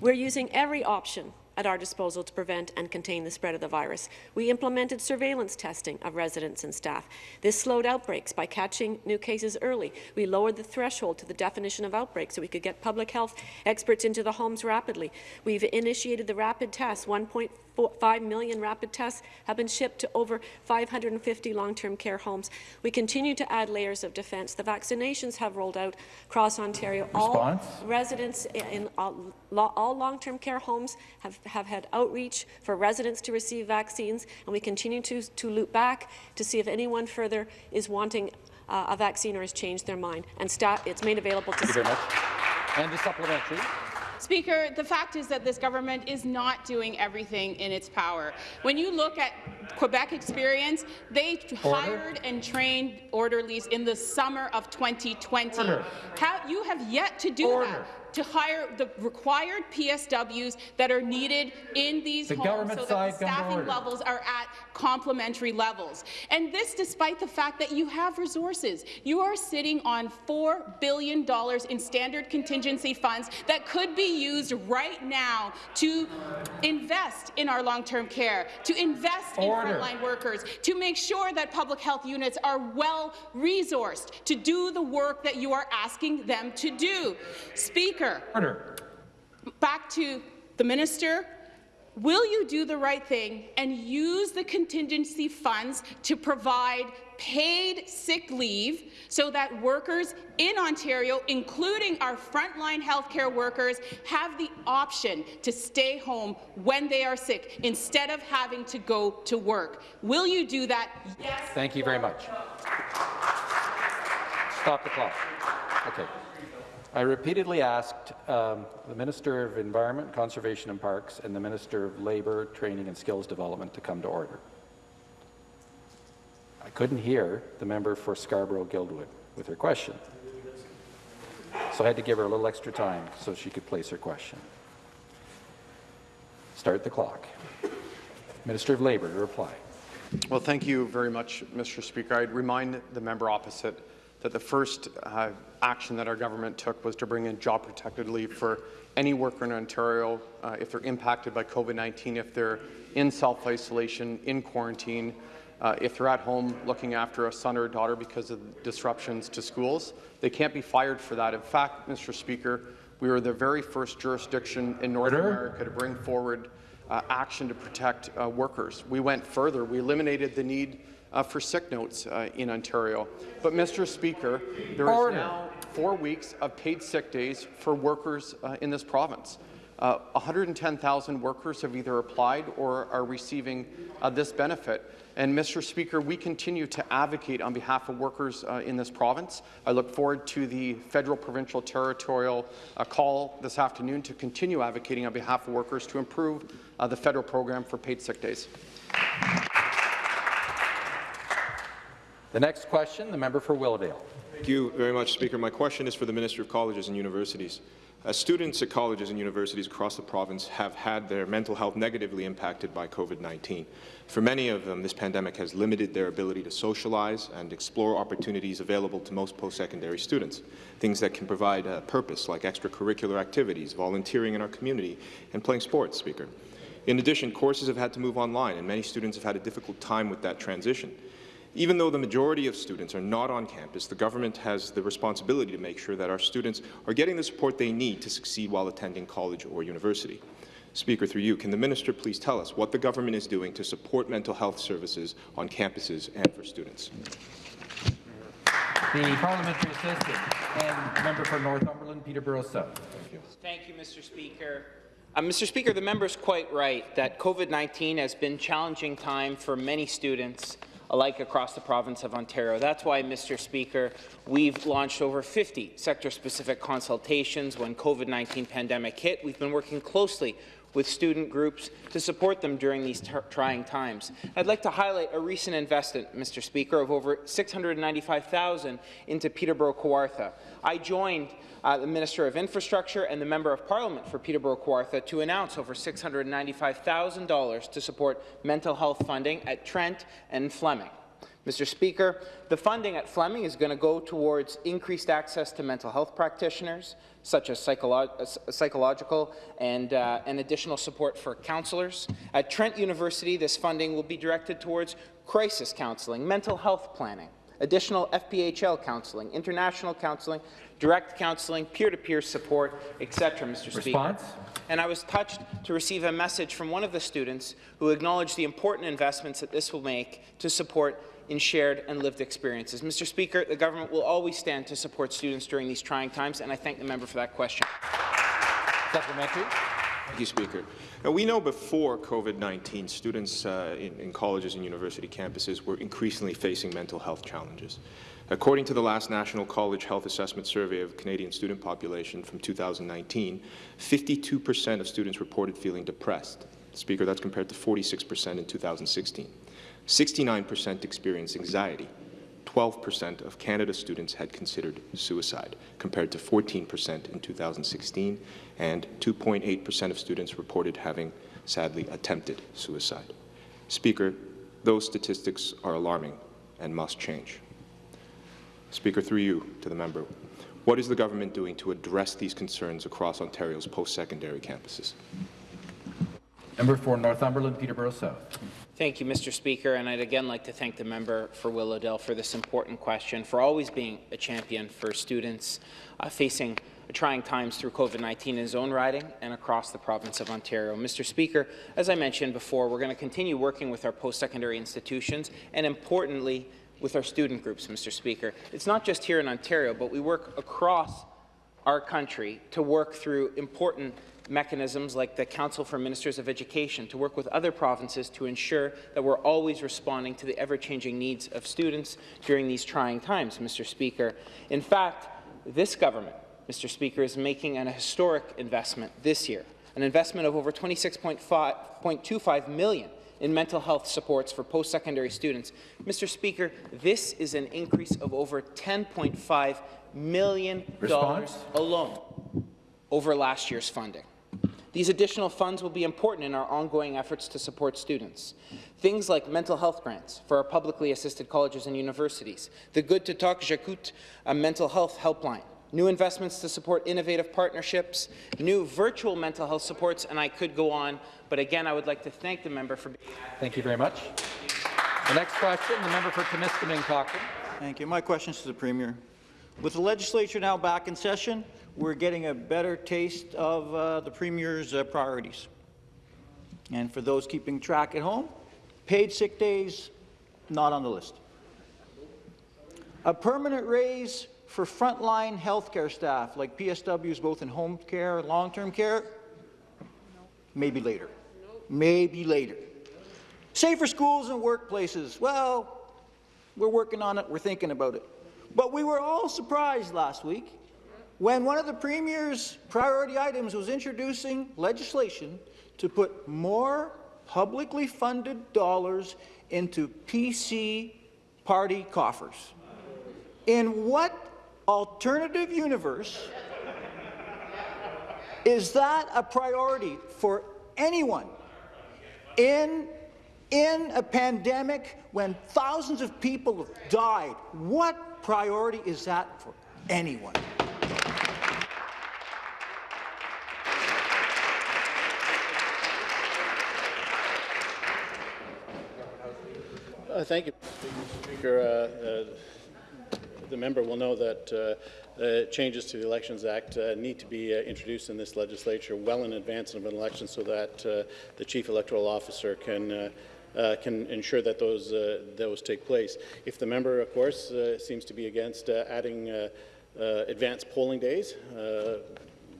We're using every option at our disposal to prevent and contain the spread of the virus. We implemented surveillance testing of residents and staff. This slowed outbreaks by catching new cases early. We lowered the threshold to the definition of outbreak so we could get public health experts into the homes rapidly. We've initiated the rapid test. 1.5 million rapid tests have been shipped to over 550 long-term care homes. We continue to add layers of defence. The vaccinations have rolled out across Ontario. Response? All residents in all, all long-term care homes have have had outreach for residents to receive vaccines, and we continue to, to loop back to see if anyone further is wanting uh, a vaccine or has changed their mind. And staff, it's made available to Thank you very much. And the supplementary. Speaker, the fact is that this government is not doing everything in its power. When you look at Quebec experience, they Order. hired and trained orderlies in the summer of 2020. How, you have yet to do Order. that to hire the required PSWs that are needed in these The homes so that the staffing levels are at complementary levels. And this despite the fact that you have resources. You are sitting on $4 billion in standard contingency funds that could be used right now to invest in our long-term care, to invest Order. in frontline workers, to make sure that public health units are well resourced to do the work that you are asking them to do. Speaker, Order. back to the minister. Will you do the right thing and use the contingency funds to provide paid sick leave so that workers in Ontario, including our frontline healthcare workers, have the option to stay home when they are sick instead of having to go to work? Will you do that? Yes. Thank you very much. Stop the clock. Okay. I repeatedly asked um, the Minister of Environment, Conservation and Parks and the Minister of Labour, Training and Skills Development to come to order. I couldn't hear the member for Scarborough-Guildwood with her question. So I had to give her a little extra time so she could place her question. Start the clock. Minister of Labour to reply. Well, thank you very much, Mr. Speaker. I'd remind the member opposite that the first uh, action that our government took was to bring in job-protected leave for any worker in Ontario uh, if they're impacted by COVID-19, if they're in self-isolation, in quarantine, uh, if they're at home looking after a son or a daughter because of disruptions to schools. They can't be fired for that. In fact, Mr. Speaker, we were the very first jurisdiction in North. America to bring forward uh, action to protect uh, workers. We went further. We eliminated the need uh, for sick notes uh, in Ontario. But, Mr. Speaker, there Order. now four weeks of paid sick days for workers uh, in this province. Uh, 110,000 workers have either applied or are receiving uh, this benefit. And, Mr. Speaker, we continue to advocate on behalf of workers uh, in this province. I look forward to the federal, provincial, territorial call this afternoon to continue advocating on behalf of workers to improve the federal program for paid sick days. The next question, the member for Willowdale. Thank you very much, Speaker. My question is for the Minister of Colleges and Universities. Uh, students at colleges and universities across the province have had their mental health negatively impacted by COVID-19. For many of them, this pandemic has limited their ability to socialize and explore opportunities available to most post-secondary students, things that can provide a purpose like extracurricular activities, volunteering in our community, and playing sports, Speaker. In addition, courses have had to move online, and many students have had a difficult time with that transition. Even though the majority of students are not on campus, the government has the responsibility to make sure that our students are getting the support they need to succeed while attending college or university. Speaker, through you, can the minister please tell us what the government is doing to support mental health services on campuses and for students? The parliamentary assistant and member for Northumberland, Peterborough South. Thank you. Thank you, Mr. Speaker. Uh, Mr. Speaker, the member is quite right that COVID-19 has been a challenging time for many students alike across the province of Ontario. That's why, Mr. Speaker, we've launched over 50 sector-specific consultations when COVID-19 pandemic hit. We've been working closely with student groups to support them during these trying times. I'd like to highlight a recent investment, Mr. Speaker, of over 695,000 into Peterborough Kawartha. I joined uh, the Minister of Infrastructure and the Member of Parliament for Peterborough Kawartha to announce over $695,000 to support mental health funding at Trent and Fleming. Mr. Speaker, the funding at Fleming is going to go towards increased access to mental health practitioners, such as psycholo uh, psychological and, uh, and additional support for counselors. At Trent University, this funding will be directed towards crisis counseling, mental health planning, additional FPHL counseling, international counseling, direct counseling, peer-to-peer -peer support, etc., Mr. Response? Speaker. And I was touched to receive a message from one of the students who acknowledged the important investments that this will make to support in shared and lived experiences. Mr. Speaker, the government will always stand to support students during these trying times, and I thank the member for that question. Supplementary. Thank you, Speaker. Now, we know before COVID-19, students uh, in, in colleges and university campuses were increasingly facing mental health challenges. According to the last National College Health Assessment Survey of Canadian student population from 2019, 52% of students reported feeling depressed. Speaker, that's compared to 46% in 2016. 69% experienced anxiety. 12% of Canada students had considered suicide, compared to 14% in 2016, and 2.8% of students reported having, sadly, attempted suicide. Speaker, those statistics are alarming and must change. Speaker, through you to the member, what is the government doing to address these concerns across Ontario's post-secondary campuses? Member for Northumberland, Peterborough South. Thank you, Mr. Speaker, and I'd again like to thank the member for Willowdale for this important question, for always being a champion for students uh, facing trying times through COVID-19 in his own riding and across the province of Ontario. Mr. Speaker, as I mentioned before, we're going to continue working with our post-secondary institutions and, importantly, with our student groups, Mr. Speaker. It's not just here in Ontario, but we work across our country to work through important mechanisms like the Council for Ministers of Education to work with other provinces to ensure that we're always responding to the ever-changing needs of students during these trying times, Mr. Speaker. In fact, this government, Mr. Speaker, is making an historic investment this year, an investment of over 26.25 million in mental health supports for post-secondary students. Mr. Speaker, this is an increase of over $10.5 million Response? alone over last year's funding. These additional funds will be important in our ongoing efforts to support students. Things like mental health grants for our publicly assisted colleges and universities, the Good to Talk J'écoute, a mental health helpline, new investments to support innovative partnerships, new virtual mental health supports, and I could go on. But again, I would like to thank the member for being Thank you very much. The next question, the member for Timiskaming Cochrane. Thank you. My question is to the Premier. With the legislature now back in session, we're getting a better taste of uh, the Premier's uh, priorities. And for those keeping track at home, paid sick days, not on the list. A permanent raise for frontline healthcare staff, like PSWs both in home care and long-term care, maybe later. Maybe later. Safer schools and workplaces, well, we're working on it, we're thinking about it. But we were all surprised last week when one of the Premier's priority items was introducing legislation to put more publicly funded dollars into PC party coffers. In what alternative universe is that a priority for anyone in in a pandemic when thousands of people have died, what priority is that for anyone? Uh, thank you. Speaker. Uh, uh, the member will know that uh, uh, changes to the Elections Act uh, need to be uh, introduced in this legislature well in advance of an election so that uh, the Chief Electoral Officer can can ensure that those those take place. If the member, of course, seems to be against adding advanced polling days,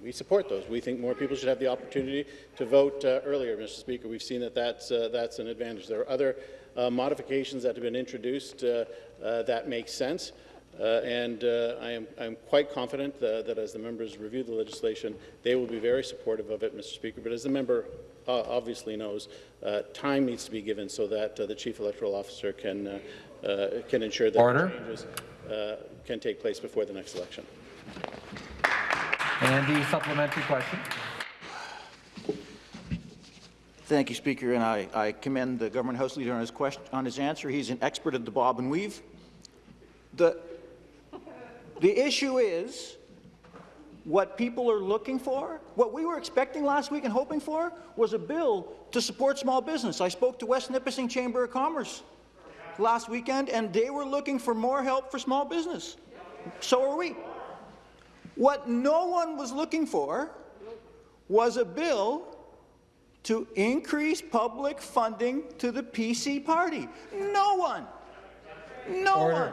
we support those. We think more people should have the opportunity to vote earlier, Mr. Speaker. We've seen that that's, that's an advantage. There are other uh, modifications that have been introduced uh, uh, that make sense. Uh, and uh, I am I'm quite confident uh, that as the members review the legislation, they will be very supportive of it, Mr. Speaker. But as the member uh, obviously knows, uh, time needs to be given so that uh, the Chief Electoral Officer can, uh, uh, can ensure that Order. changes uh, can take place before the next election. And the supplementary question. Thank you, Speaker, and I, I commend the Government House Leader on his, question, on his answer. He's an expert at the bob and weave. The, the issue is what people are looking for, what we were expecting last week and hoping for, was a bill to support small business. I spoke to West Nipissing Chamber of Commerce last weekend, and they were looking for more help for small business. So are we. What no one was looking for was a bill to increase public funding to the PC party. No one. No Order. one.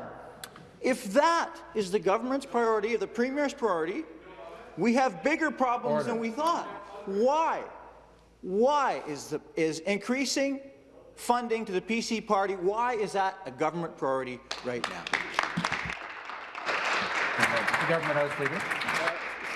If that is the government's priority, or the Premier's priority, we have bigger problems Order. than we thought. Why? Why is, the, is increasing funding to the PC party, why is that a government priority right now? The Government House Leader.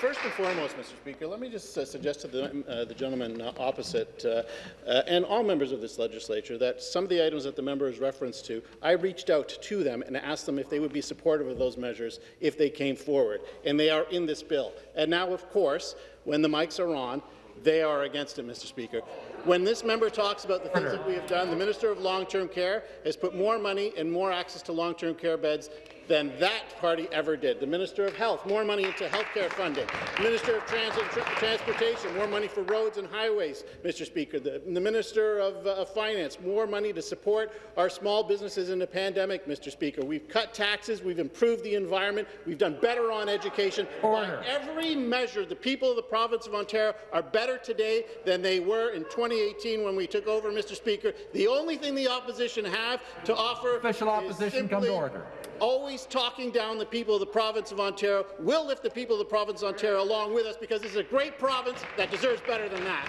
First and foremost, Mr. Speaker, let me just uh, suggest to the, uh, the gentleman opposite uh, uh, and all members of this legislature that some of the items that the member has referenced to, I reached out to them and asked them if they would be supportive of those measures if they came forward, and they are in this bill. And now, of course, when the mics are on, they are against it, Mr. Speaker. When this member talks about the things that we have done, the Minister of Long-Term Care has put more money and more access to long-term care beds than that party ever did. The Minister of Health, more money into healthcare funding. The Minister of Transit, Tr Transportation, more money for roads and highways, Mr. Speaker. The, the Minister of, uh, Finance, more money to support our small businesses in the pandemic, Mr. Speaker. We've cut taxes, we've improved the environment, we've done better on education. Order. By every measure, the people of the province of Ontario are better today than they were in 2018 when we took over, Mr. Speaker. The only thing the opposition have to offer Official is opposition, come to order. Always talking down the people of the province of Ontario. We'll lift the people of the province of Ontario along with us because this is a great province that deserves better than that.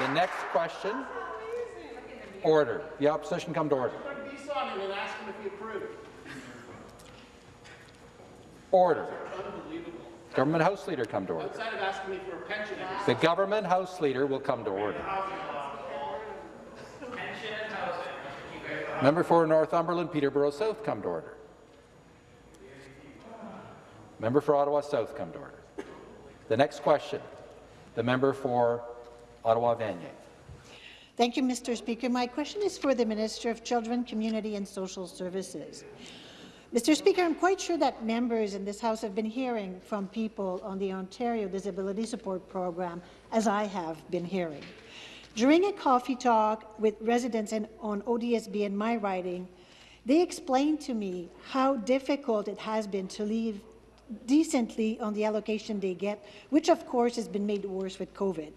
The next question. Order. The opposition come to order. Order. Government House Leader come to order. Outside of asking me for a pension, The Government House Leader will come to order. Member for Northumberland, Peterborough South, come to order. Member for Ottawa South, come to order. The next question, the member for Ottawa Vanier. Thank you, Mr. Speaker. My question is for the Minister of Children, Community and Social Services. Mr. Speaker, I'm quite sure that members in this House have been hearing from people on the Ontario Disability Support Program, as I have been hearing. During a coffee talk with residents in, on ODSP in my riding, they explained to me how difficult it has been to live decently on the allocation they get, which of course has been made worse with COVID.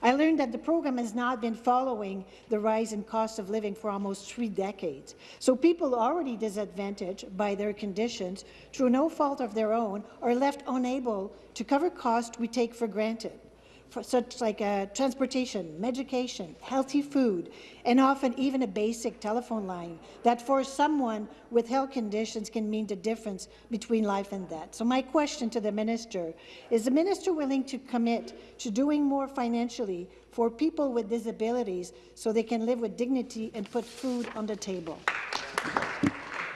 I learned that the program has not been following the rise in cost of living for almost three decades. So people already disadvantaged by their conditions through no fault of their own are left unable to cover costs we take for granted such like uh, transportation, medication, healthy food, and often even a basic telephone line that for someone with health conditions can mean the difference between life and death. So my question to the minister, is the minister willing to commit to doing more financially for people with disabilities so they can live with dignity and put food on the table?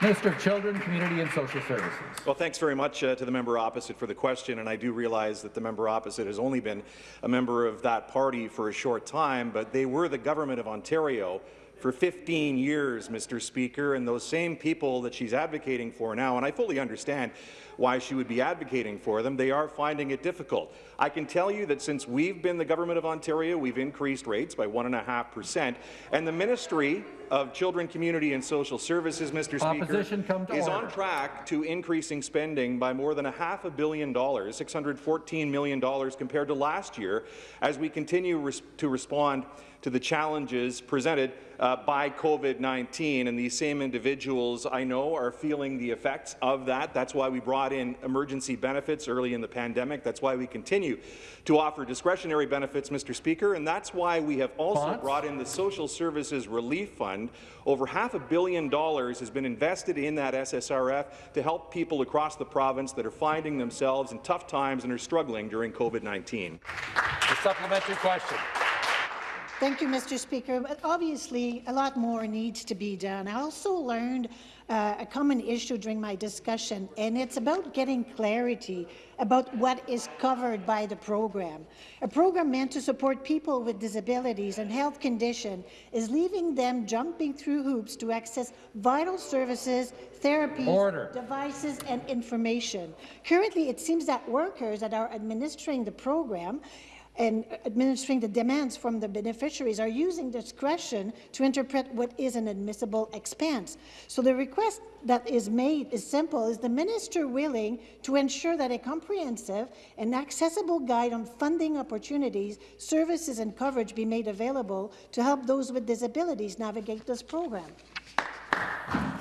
Minister of Children, Community and Social Services. Well, thanks very much uh, to the member opposite for the question, and I do realize that the member opposite has only been a member of that party for a short time, but they were the government of Ontario for 15 years, Mr. Speaker, and those same people that she's advocating for now, and I fully understand why she would be advocating for them, they are finding it difficult. I can tell you that since we've been the government of Ontario, we've increased rates by 1.5%, and the Ministry of Children, Community and Social Services, Mr. Opposition Speaker, is order. on track to increasing spending by more than a half a billion dollars, $614 million compared to last year, as we continue res to respond to the challenges presented uh, by COVID-19. And these same individuals, I know, are feeling the effects of that. That's why we brought in emergency benefits early in the pandemic. That's why we continue to offer discretionary benefits, Mr. Speaker. And that's why we have also brought in the Social Services Relief Fund. Over half a billion dollars has been invested in that SSRF to help people across the province that are finding themselves in tough times and are struggling during COVID-19. The supplementary question. Thank you, Mr. Speaker. But obviously, a lot more needs to be done. I also learned uh, a common issue during my discussion, and it's about getting clarity about what is covered by the program. A program meant to support people with disabilities and health condition is leaving them jumping through hoops to access vital services, therapies, Order. devices, and information. Currently, it seems that workers that are administering the program and administering the demands from the beneficiaries are using discretion to interpret what is an admissible expense. So the request that is made is simple. Is the minister willing to ensure that a comprehensive and accessible guide on funding opportunities, services and coverage be made available to help those with disabilities navigate this program?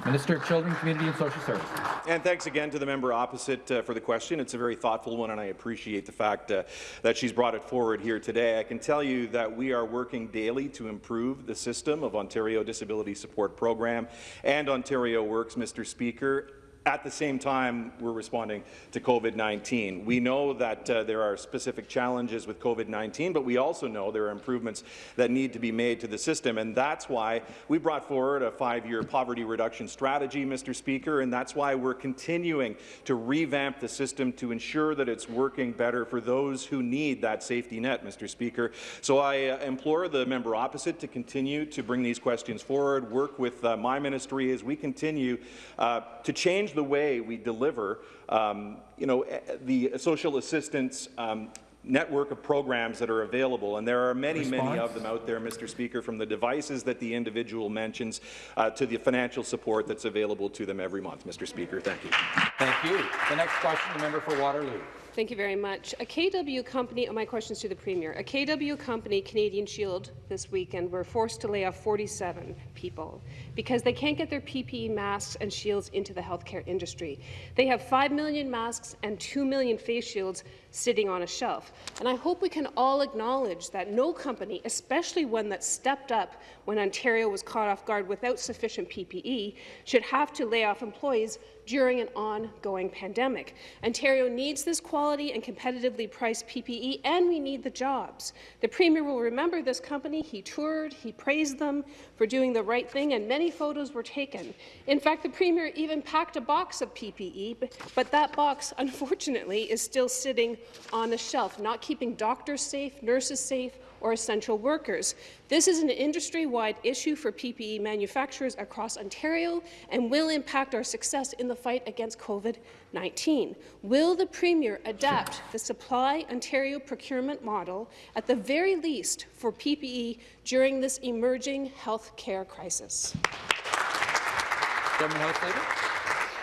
Minister of Children, Community and Social Services. And thanks again to the member opposite uh, for the question. It's a very thoughtful one, and I appreciate the fact uh, that she's brought it forward here today. I can tell you that we are working daily to improve the system of Ontario Disability Support Program and Ontario Works, Mr. Speaker. At the same time, we're responding to COVID-19. We know that uh, there are specific challenges with COVID-19, but we also know there are improvements that need to be made to the system, and that's why we brought forward a five-year poverty reduction strategy, Mr. Speaker, and that's why we're continuing to revamp the system to ensure that it's working better for those who need that safety net, Mr. Speaker. So I uh, implore the member opposite to continue to bring these questions forward, work with uh, my ministry as we continue uh, to change the way we deliver, um, you know, eh, the social assistance um, network of programs that are available, and there are many, many of them out there, Mr. Speaker, from the devices that the individual mentions uh, to the financial support that's available to them every month. Mr. Speaker, thank you. Thank you. The next question, the member for Waterloo. Thank you very much. A KW company, oh, my questions to the Premier. A KW company, Canadian Shield, this weekend were forced to lay off 47 people because they can't get their PPE masks and shields into the healthcare industry. They have 5 million masks and 2 million face shields sitting on a shelf. And I hope we can all acknowledge that no company, especially one that stepped up when Ontario was caught off guard without sufficient PPE, should have to lay off employees during an ongoing pandemic. Ontario needs this quality and competitively priced PPE, and we need the jobs. The Premier will remember this company. He toured, he praised them for doing the right thing, and many photos were taken. In fact, the Premier even packed a box of PPE, but, that box, unfortunately, is still sitting on a shelf, not keeping doctors safe, nurses safe, or essential workers. This is an industry-wide issue for PPE manufacturers across Ontario and will impact our success in the fight against COVID-19. Will the Premier adapt the Supply Ontario procurement model at the very least for PPE during this emerging health care crisis?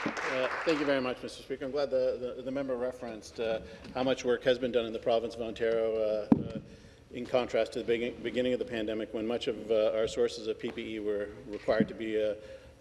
Uh, thank you very much, Mr. Speaker. I'm glad the, the, the member referenced uh, how much work has been done in the province of Ontario uh, uh in contrast to the beginning of the pandemic when much of uh, our sources of PPE were required to be uh,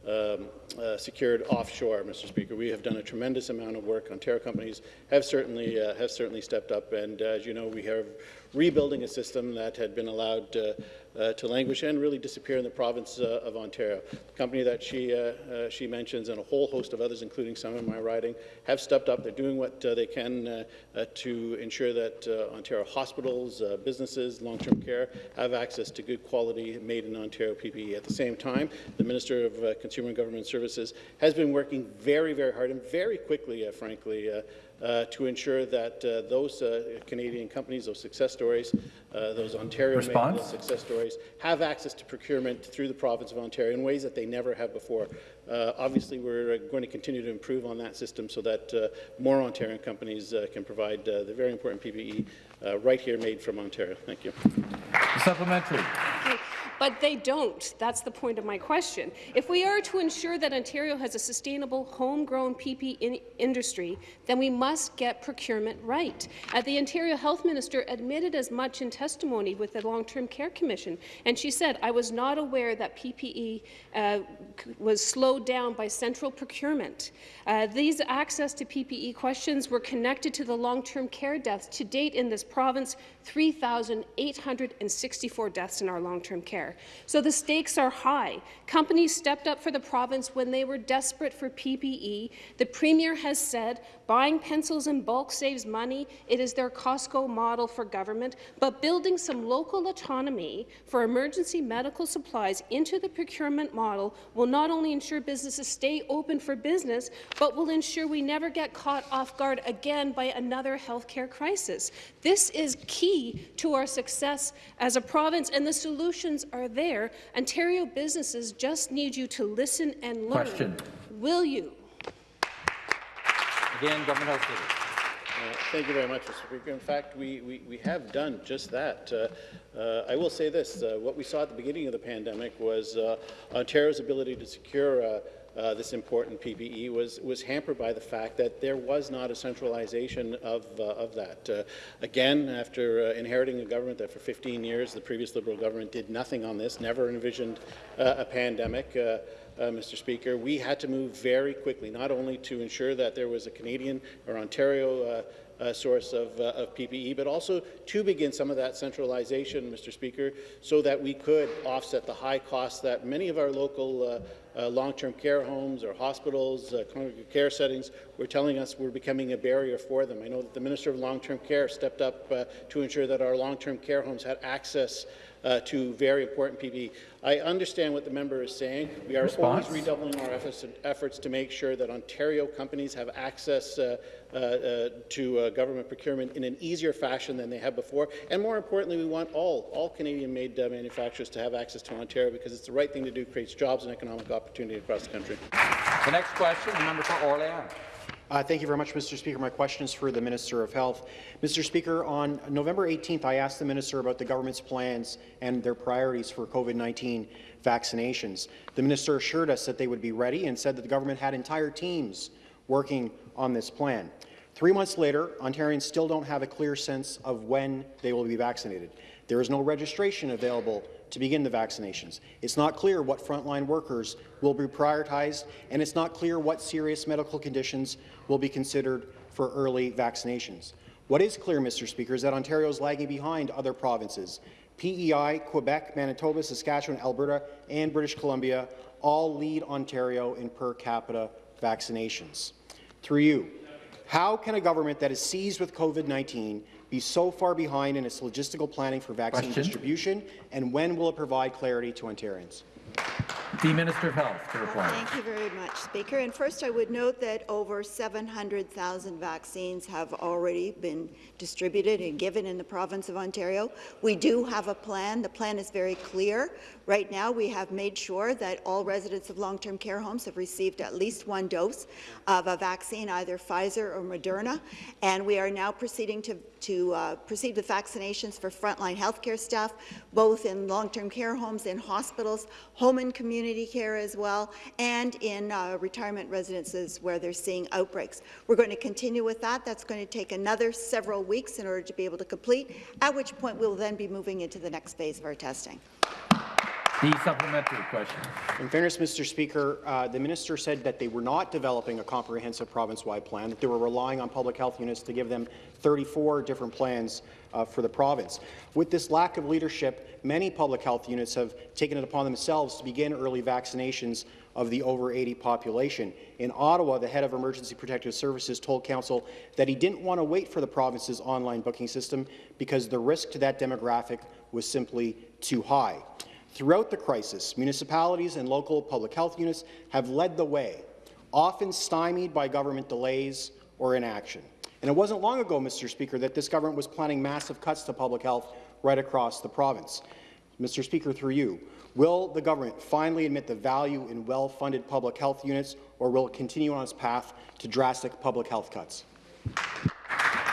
um, uh, secured offshore, Mr. Speaker. We have done a tremendous amount of work. Ontario companies have certainly uh, have certainly stepped up, and uh, as you know, we have rebuilding a system that had been allowed uh, uh, to languish and really disappear in the province uh, of Ontario. The company that she, uh, uh, she mentions and a whole host of others, including some in my riding, have stepped up. They're doing what uh, they can to ensure that Ontario hospitals, businesses, long-term care have access to good quality made in Ontario PPE. At the same time, the Minister of Consumer and Government Services has been working very, very hard and very quickly, frankly, uh, to ensure that uh, those uh, Canadian companies, those success stories, uh, those Ontario-made success stories, have access to procurement through the province of Ontario in ways that they never have before. Uh, obviously, we're going to continue to improve on that system so that more Ontario companies can provide the very important PPE right here made from Ontario. Thank you. Supplementary. But they don't. That's the point of my question. If we are to ensure that Ontario has a sustainable homegrown PP in industry, then we must get procurement right. Uh, the Ontario Health Minister admitted as much in testimony with the Long-Term Care Commission, and she said, I was not aware that PPE uh, was slowed down by central procurement. Uh, these access to PPE questions were connected to the long-term care deaths. To date in this province, 3,864 deaths in our long-term care. So the stakes are high. Companies stepped up for the province when they were desperate for PPE. The Premier has said buying pencils in bulk saves money. It is their Costco model for government. But building some local autonomy for emergency medical supplies into the procurement model will not only ensure businesses stay open for business, but will ensure we never get caught off guard again by another healthcare crisis. This is key to our success as a province, and the solutions are there. Ontario businesses just need you to listen and learn. Question. Will you? Again, Government House Leader. Uh, thank you very much, Mr. Speaker. In fact, we, we, we have done just that. Uh, uh, I will say this, uh, what we saw at the beginning of the pandemic was uh, Ontario's ability to secure uh, uh, this important PPE was, was hampered by the fact that there was not a centralization of, uh, of that. Uh, again, after uh, inheriting a government that for 15 years the previous Liberal government did nothing on this, never envisioned uh, a pandemic, uh, Mr. Speaker, we had to move very quickly, not only to ensure that there was a Canadian or Ontario uh, source of, uh, of, PPE, but also to begin some of that centralization, Mr. Speaker, so that we could offset the high costs that many of our local uh, long-term care homes or hospitals, uh, congregate care settings, were telling us we're becoming a barrier for them. I know that the Minister of Long-Term Care stepped up uh, to ensure that our long-term care homes had access uh, to very important PPE. I understand what the member is saying. We are Response? always redoubling our efforts, efforts, to make sure that Ontario companies have access uh, uh, uh to uh, government procurement in an easier fashion than they have before. And more importantly, we want all, all Canadian-made uh, manufacturers to have access to Ontario because it's the right thing to do, creates jobs and economic opportunity across the country. The next question, the member for Orléans. Uh, thank you very much, Mr. Speaker. My question is for the Minister of Health. Mr. Speaker, on November 18th, I asked the Minister about the government's plans and their priorities for COVID-19 vaccinations. The Minister assured us that they would be ready and said that the government had entire teams working on this plan. Three months later, Ontarians still don't have a clear sense of when they will be vaccinated. There is no registration available to begin the vaccinations. It's not clear what frontline workers will be prioritized, and it's not clear what serious medical conditions will be considered for early vaccinations. What is clear, Mr. Speaker, is that Ontario is lagging behind other provinces. PEI, Quebec, Manitoba, Saskatchewan, Alberta, and British Columbia all lead Ontario in per capita vaccinations. Through you, how can a government that is seized with COVID-19 be so far behind in its logistical planning for vaccine Question. distribution, and when will it provide clarity to Ontarians? The Minister of Health to reply. Thank you very much, Speaker. And first, I would note that over 700,000 vaccines have already been distributed and given in the province of Ontario. We do have a plan. The plan is very clear. Right now, we have made sure that all residents of long-term care homes have received at least one dose of a vaccine, either Pfizer or Moderna, and we are now proceeding to, to uh, proceed with vaccinations for frontline healthcare staff, both in long-term care homes, in hospitals, home and community care as well, and in uh, retirement residences where they're seeing outbreaks. We're going to continue with that. That's going to take another several weeks in order to be able to complete, at which point we'll then be moving into the next phase of our testing. The supplementary question. In fairness, Mr. Speaker, uh, the minister said that they were not developing a comprehensive province-wide plan, that they were relying on public health units to give them 34 different plans uh, for the province. With this lack of leadership, many public health units have taken it upon themselves to begin early vaccinations of the over 80 population. In Ottawa, the head of Emergency Protective Services told Council that he didn't want to wait for the province's online booking system because the risk to that demographic was simply too high. Throughout the crisis, municipalities and local public health units have led the way, often stymied by government delays or inaction. And it wasn't long ago, Mr. Speaker, that this government was planning massive cuts to public health right across the province. Mr. Speaker, through you, will the government finally admit the value in well-funded public health units, or will it continue on its path to drastic public health cuts?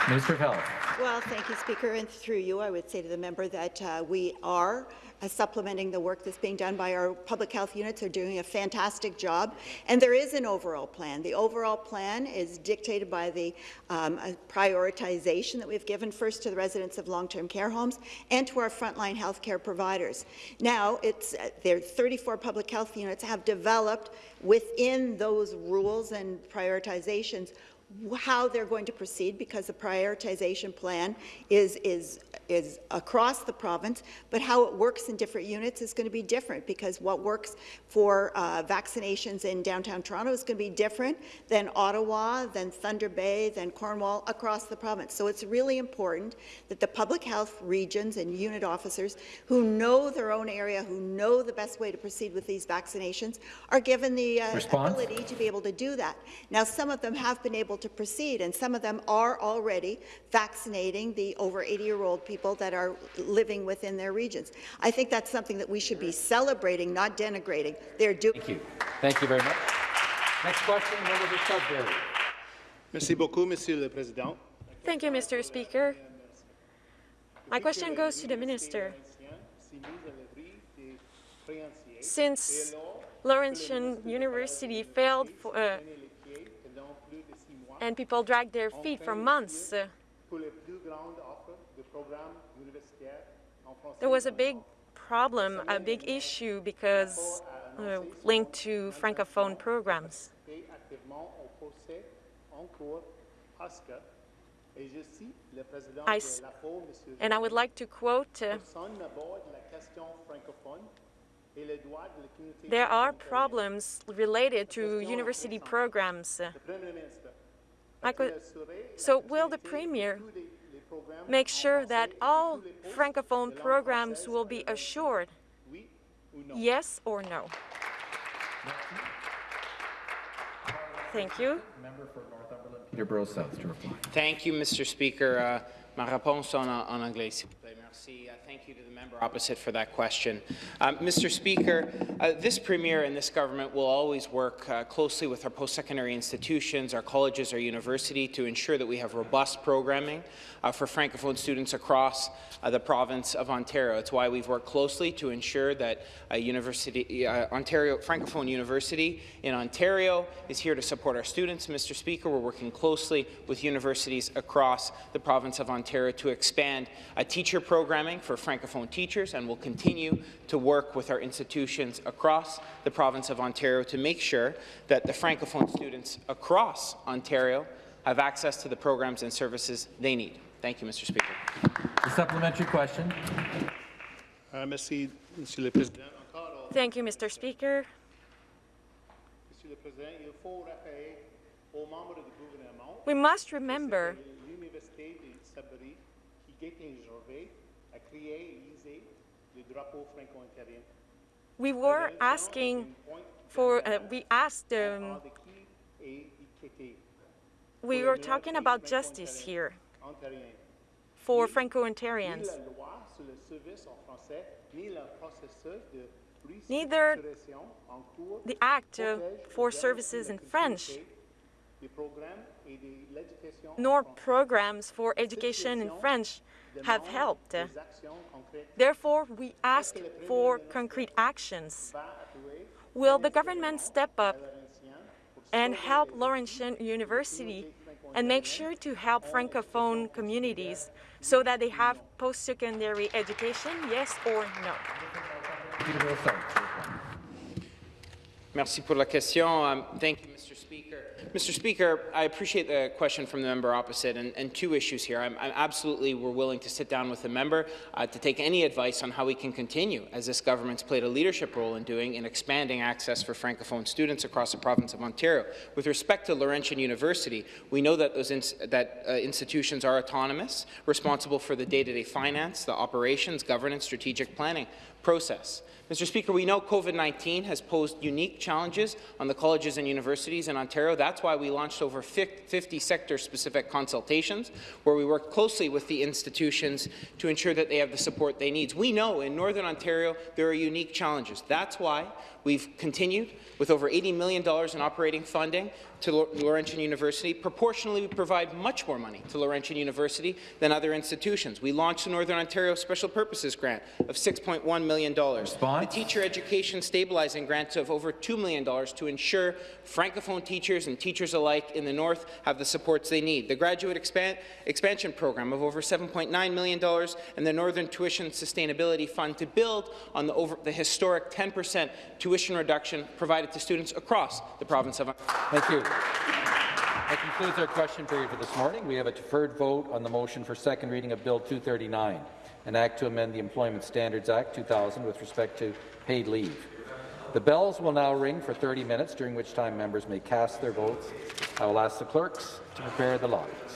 Minister of Health. Well, thank you, Speaker. And through you, I would say to the member that uh, we are uh, supplementing the work that's being done by our public health units. They're doing a fantastic job. And there is an overall plan. The overall plan is dictated by the um, uh, prioritization that we've given first to the residents of long-term care homes and to our frontline health care providers. Now, it's uh, there 34 public health units have developed within those rules and prioritizations how they're going to proceed because the prioritization plan is, is, is across the province, but how it works in different units is going to be different because what works for uh, vaccinations in downtown Toronto is going to be different than Ottawa, than Thunder Bay, than Cornwall, across the province. So it's really important that the public health regions and unit officers who know their own area, who know the best way to proceed with these vaccinations, are given the uh, ability to be able to do that. Now, some of them have been able to proceed, and some of them are already vaccinating the over 80-year-old people that are living within their regions. I think that's something that we should be celebrating, not denigrating. They're doing. Thank you. Thank you very much. Next question, member for Sudbury. Merci beaucoup, Monsieur le Président. Thank you, Mr. Speaker. My question goes to the Minister. Since Laurentian University failed for, uh, and people dragged their feet for months, there was a big problem, a big issue because uh, linked to francophone programs. I and I would like to quote, uh, there are problems related to university programs. So will the Premier make sure that all francophone programs will be assured? Yes or no? Thank you. Member for Northumberland, Peterborough South to reply. Thank you, Mr. Speaker. Uh, ma réponse en, en anglais, s'il vous plaît. Uh, thank you to the member opposite for that question. Um, Mr. Speaker, uh, this Premier and this government will always work uh, closely with our post-secondary institutions, our colleges, our university to ensure that we have robust programming uh, for Francophone students across uh, the province of Ontario. It's why we've worked closely to ensure that university, uh, Ontario Francophone University in Ontario is here to support our students. Mr. Speaker, we're working closely with universities across the province of Ontario to expand a teacher programming for Francophone teachers, and will continue to work with our institutions across the province of Ontario to make sure that the Francophone students across Ontario have access to the programs and services they need. Thank you, Mr. Speaker. The supplementary question. Uh, merci, Monsieur le Président. Thank you, Mr. Speaker. Monsieur le Président, il faut rappeler aux membres du gouvernement We must remember we were asking for, uh, we asked, um, we were talking about justice here. For Franco-Ontarians. la loi sur le service en français, ni le processus de Neither restructuration en cours the Act for Services in French culture, des programmes et de l'éducation nor programs for education in French have helped. Therefore, we ask for concrete actions. Will the government step up and help Laurentian University and make sure to help Francophone communities so that they have post-secondary education, yes or no? Merci pour la question. Um, thank you, Mr. Speaker. Mr. Speaker, I appreciate the question from the member opposite, and, and two issues here. I'm, I'm, absolutely, we're willing to sit down with the member uh, to take any advice on how we can continue, as this government's played a leadership role in doing, in expanding access for Francophone students across the province of Ontario. With respect to Laurentian University, we know that those that uh, institutions are autonomous, responsible for the day-to-day -day finance, the operations, governance, strategic planning process. Mr. Speaker, we know COVID-19 has posed unique challenges on the colleges and universities in Ontario. That's why we launched over 50 sector-specific consultations, where we work closely with the institutions to ensure that they have the support they need. We know in Northern Ontario there are unique challenges. That's why we've continued with over $80 million in operating funding to Laurentian University. Proportionally, we provide much more money to Laurentian University than other institutions. We launched the Northern Ontario Special Purposes Grant of $6.1 million. Response? The Teacher Education Stabilizing Grant of over $2 million to ensure Francophone teachers and teachers alike in the North have the supports they need. The Graduate Expand Expansion Program of over $7.9 million and the Northern Tuition Sustainability Fund to build on the, over, the historic 10% tuition reduction provided to students across the province of Ontario. Thank you. That concludes our question period for this morning. We have a deferred vote on the motion for second reading of Bill 239, an act to amend the Employment Standards Act 2000 with respect to paid leave. The bells will now ring for 30 minutes, during which time members may cast their votes. I will ask the clerks to prepare the lines.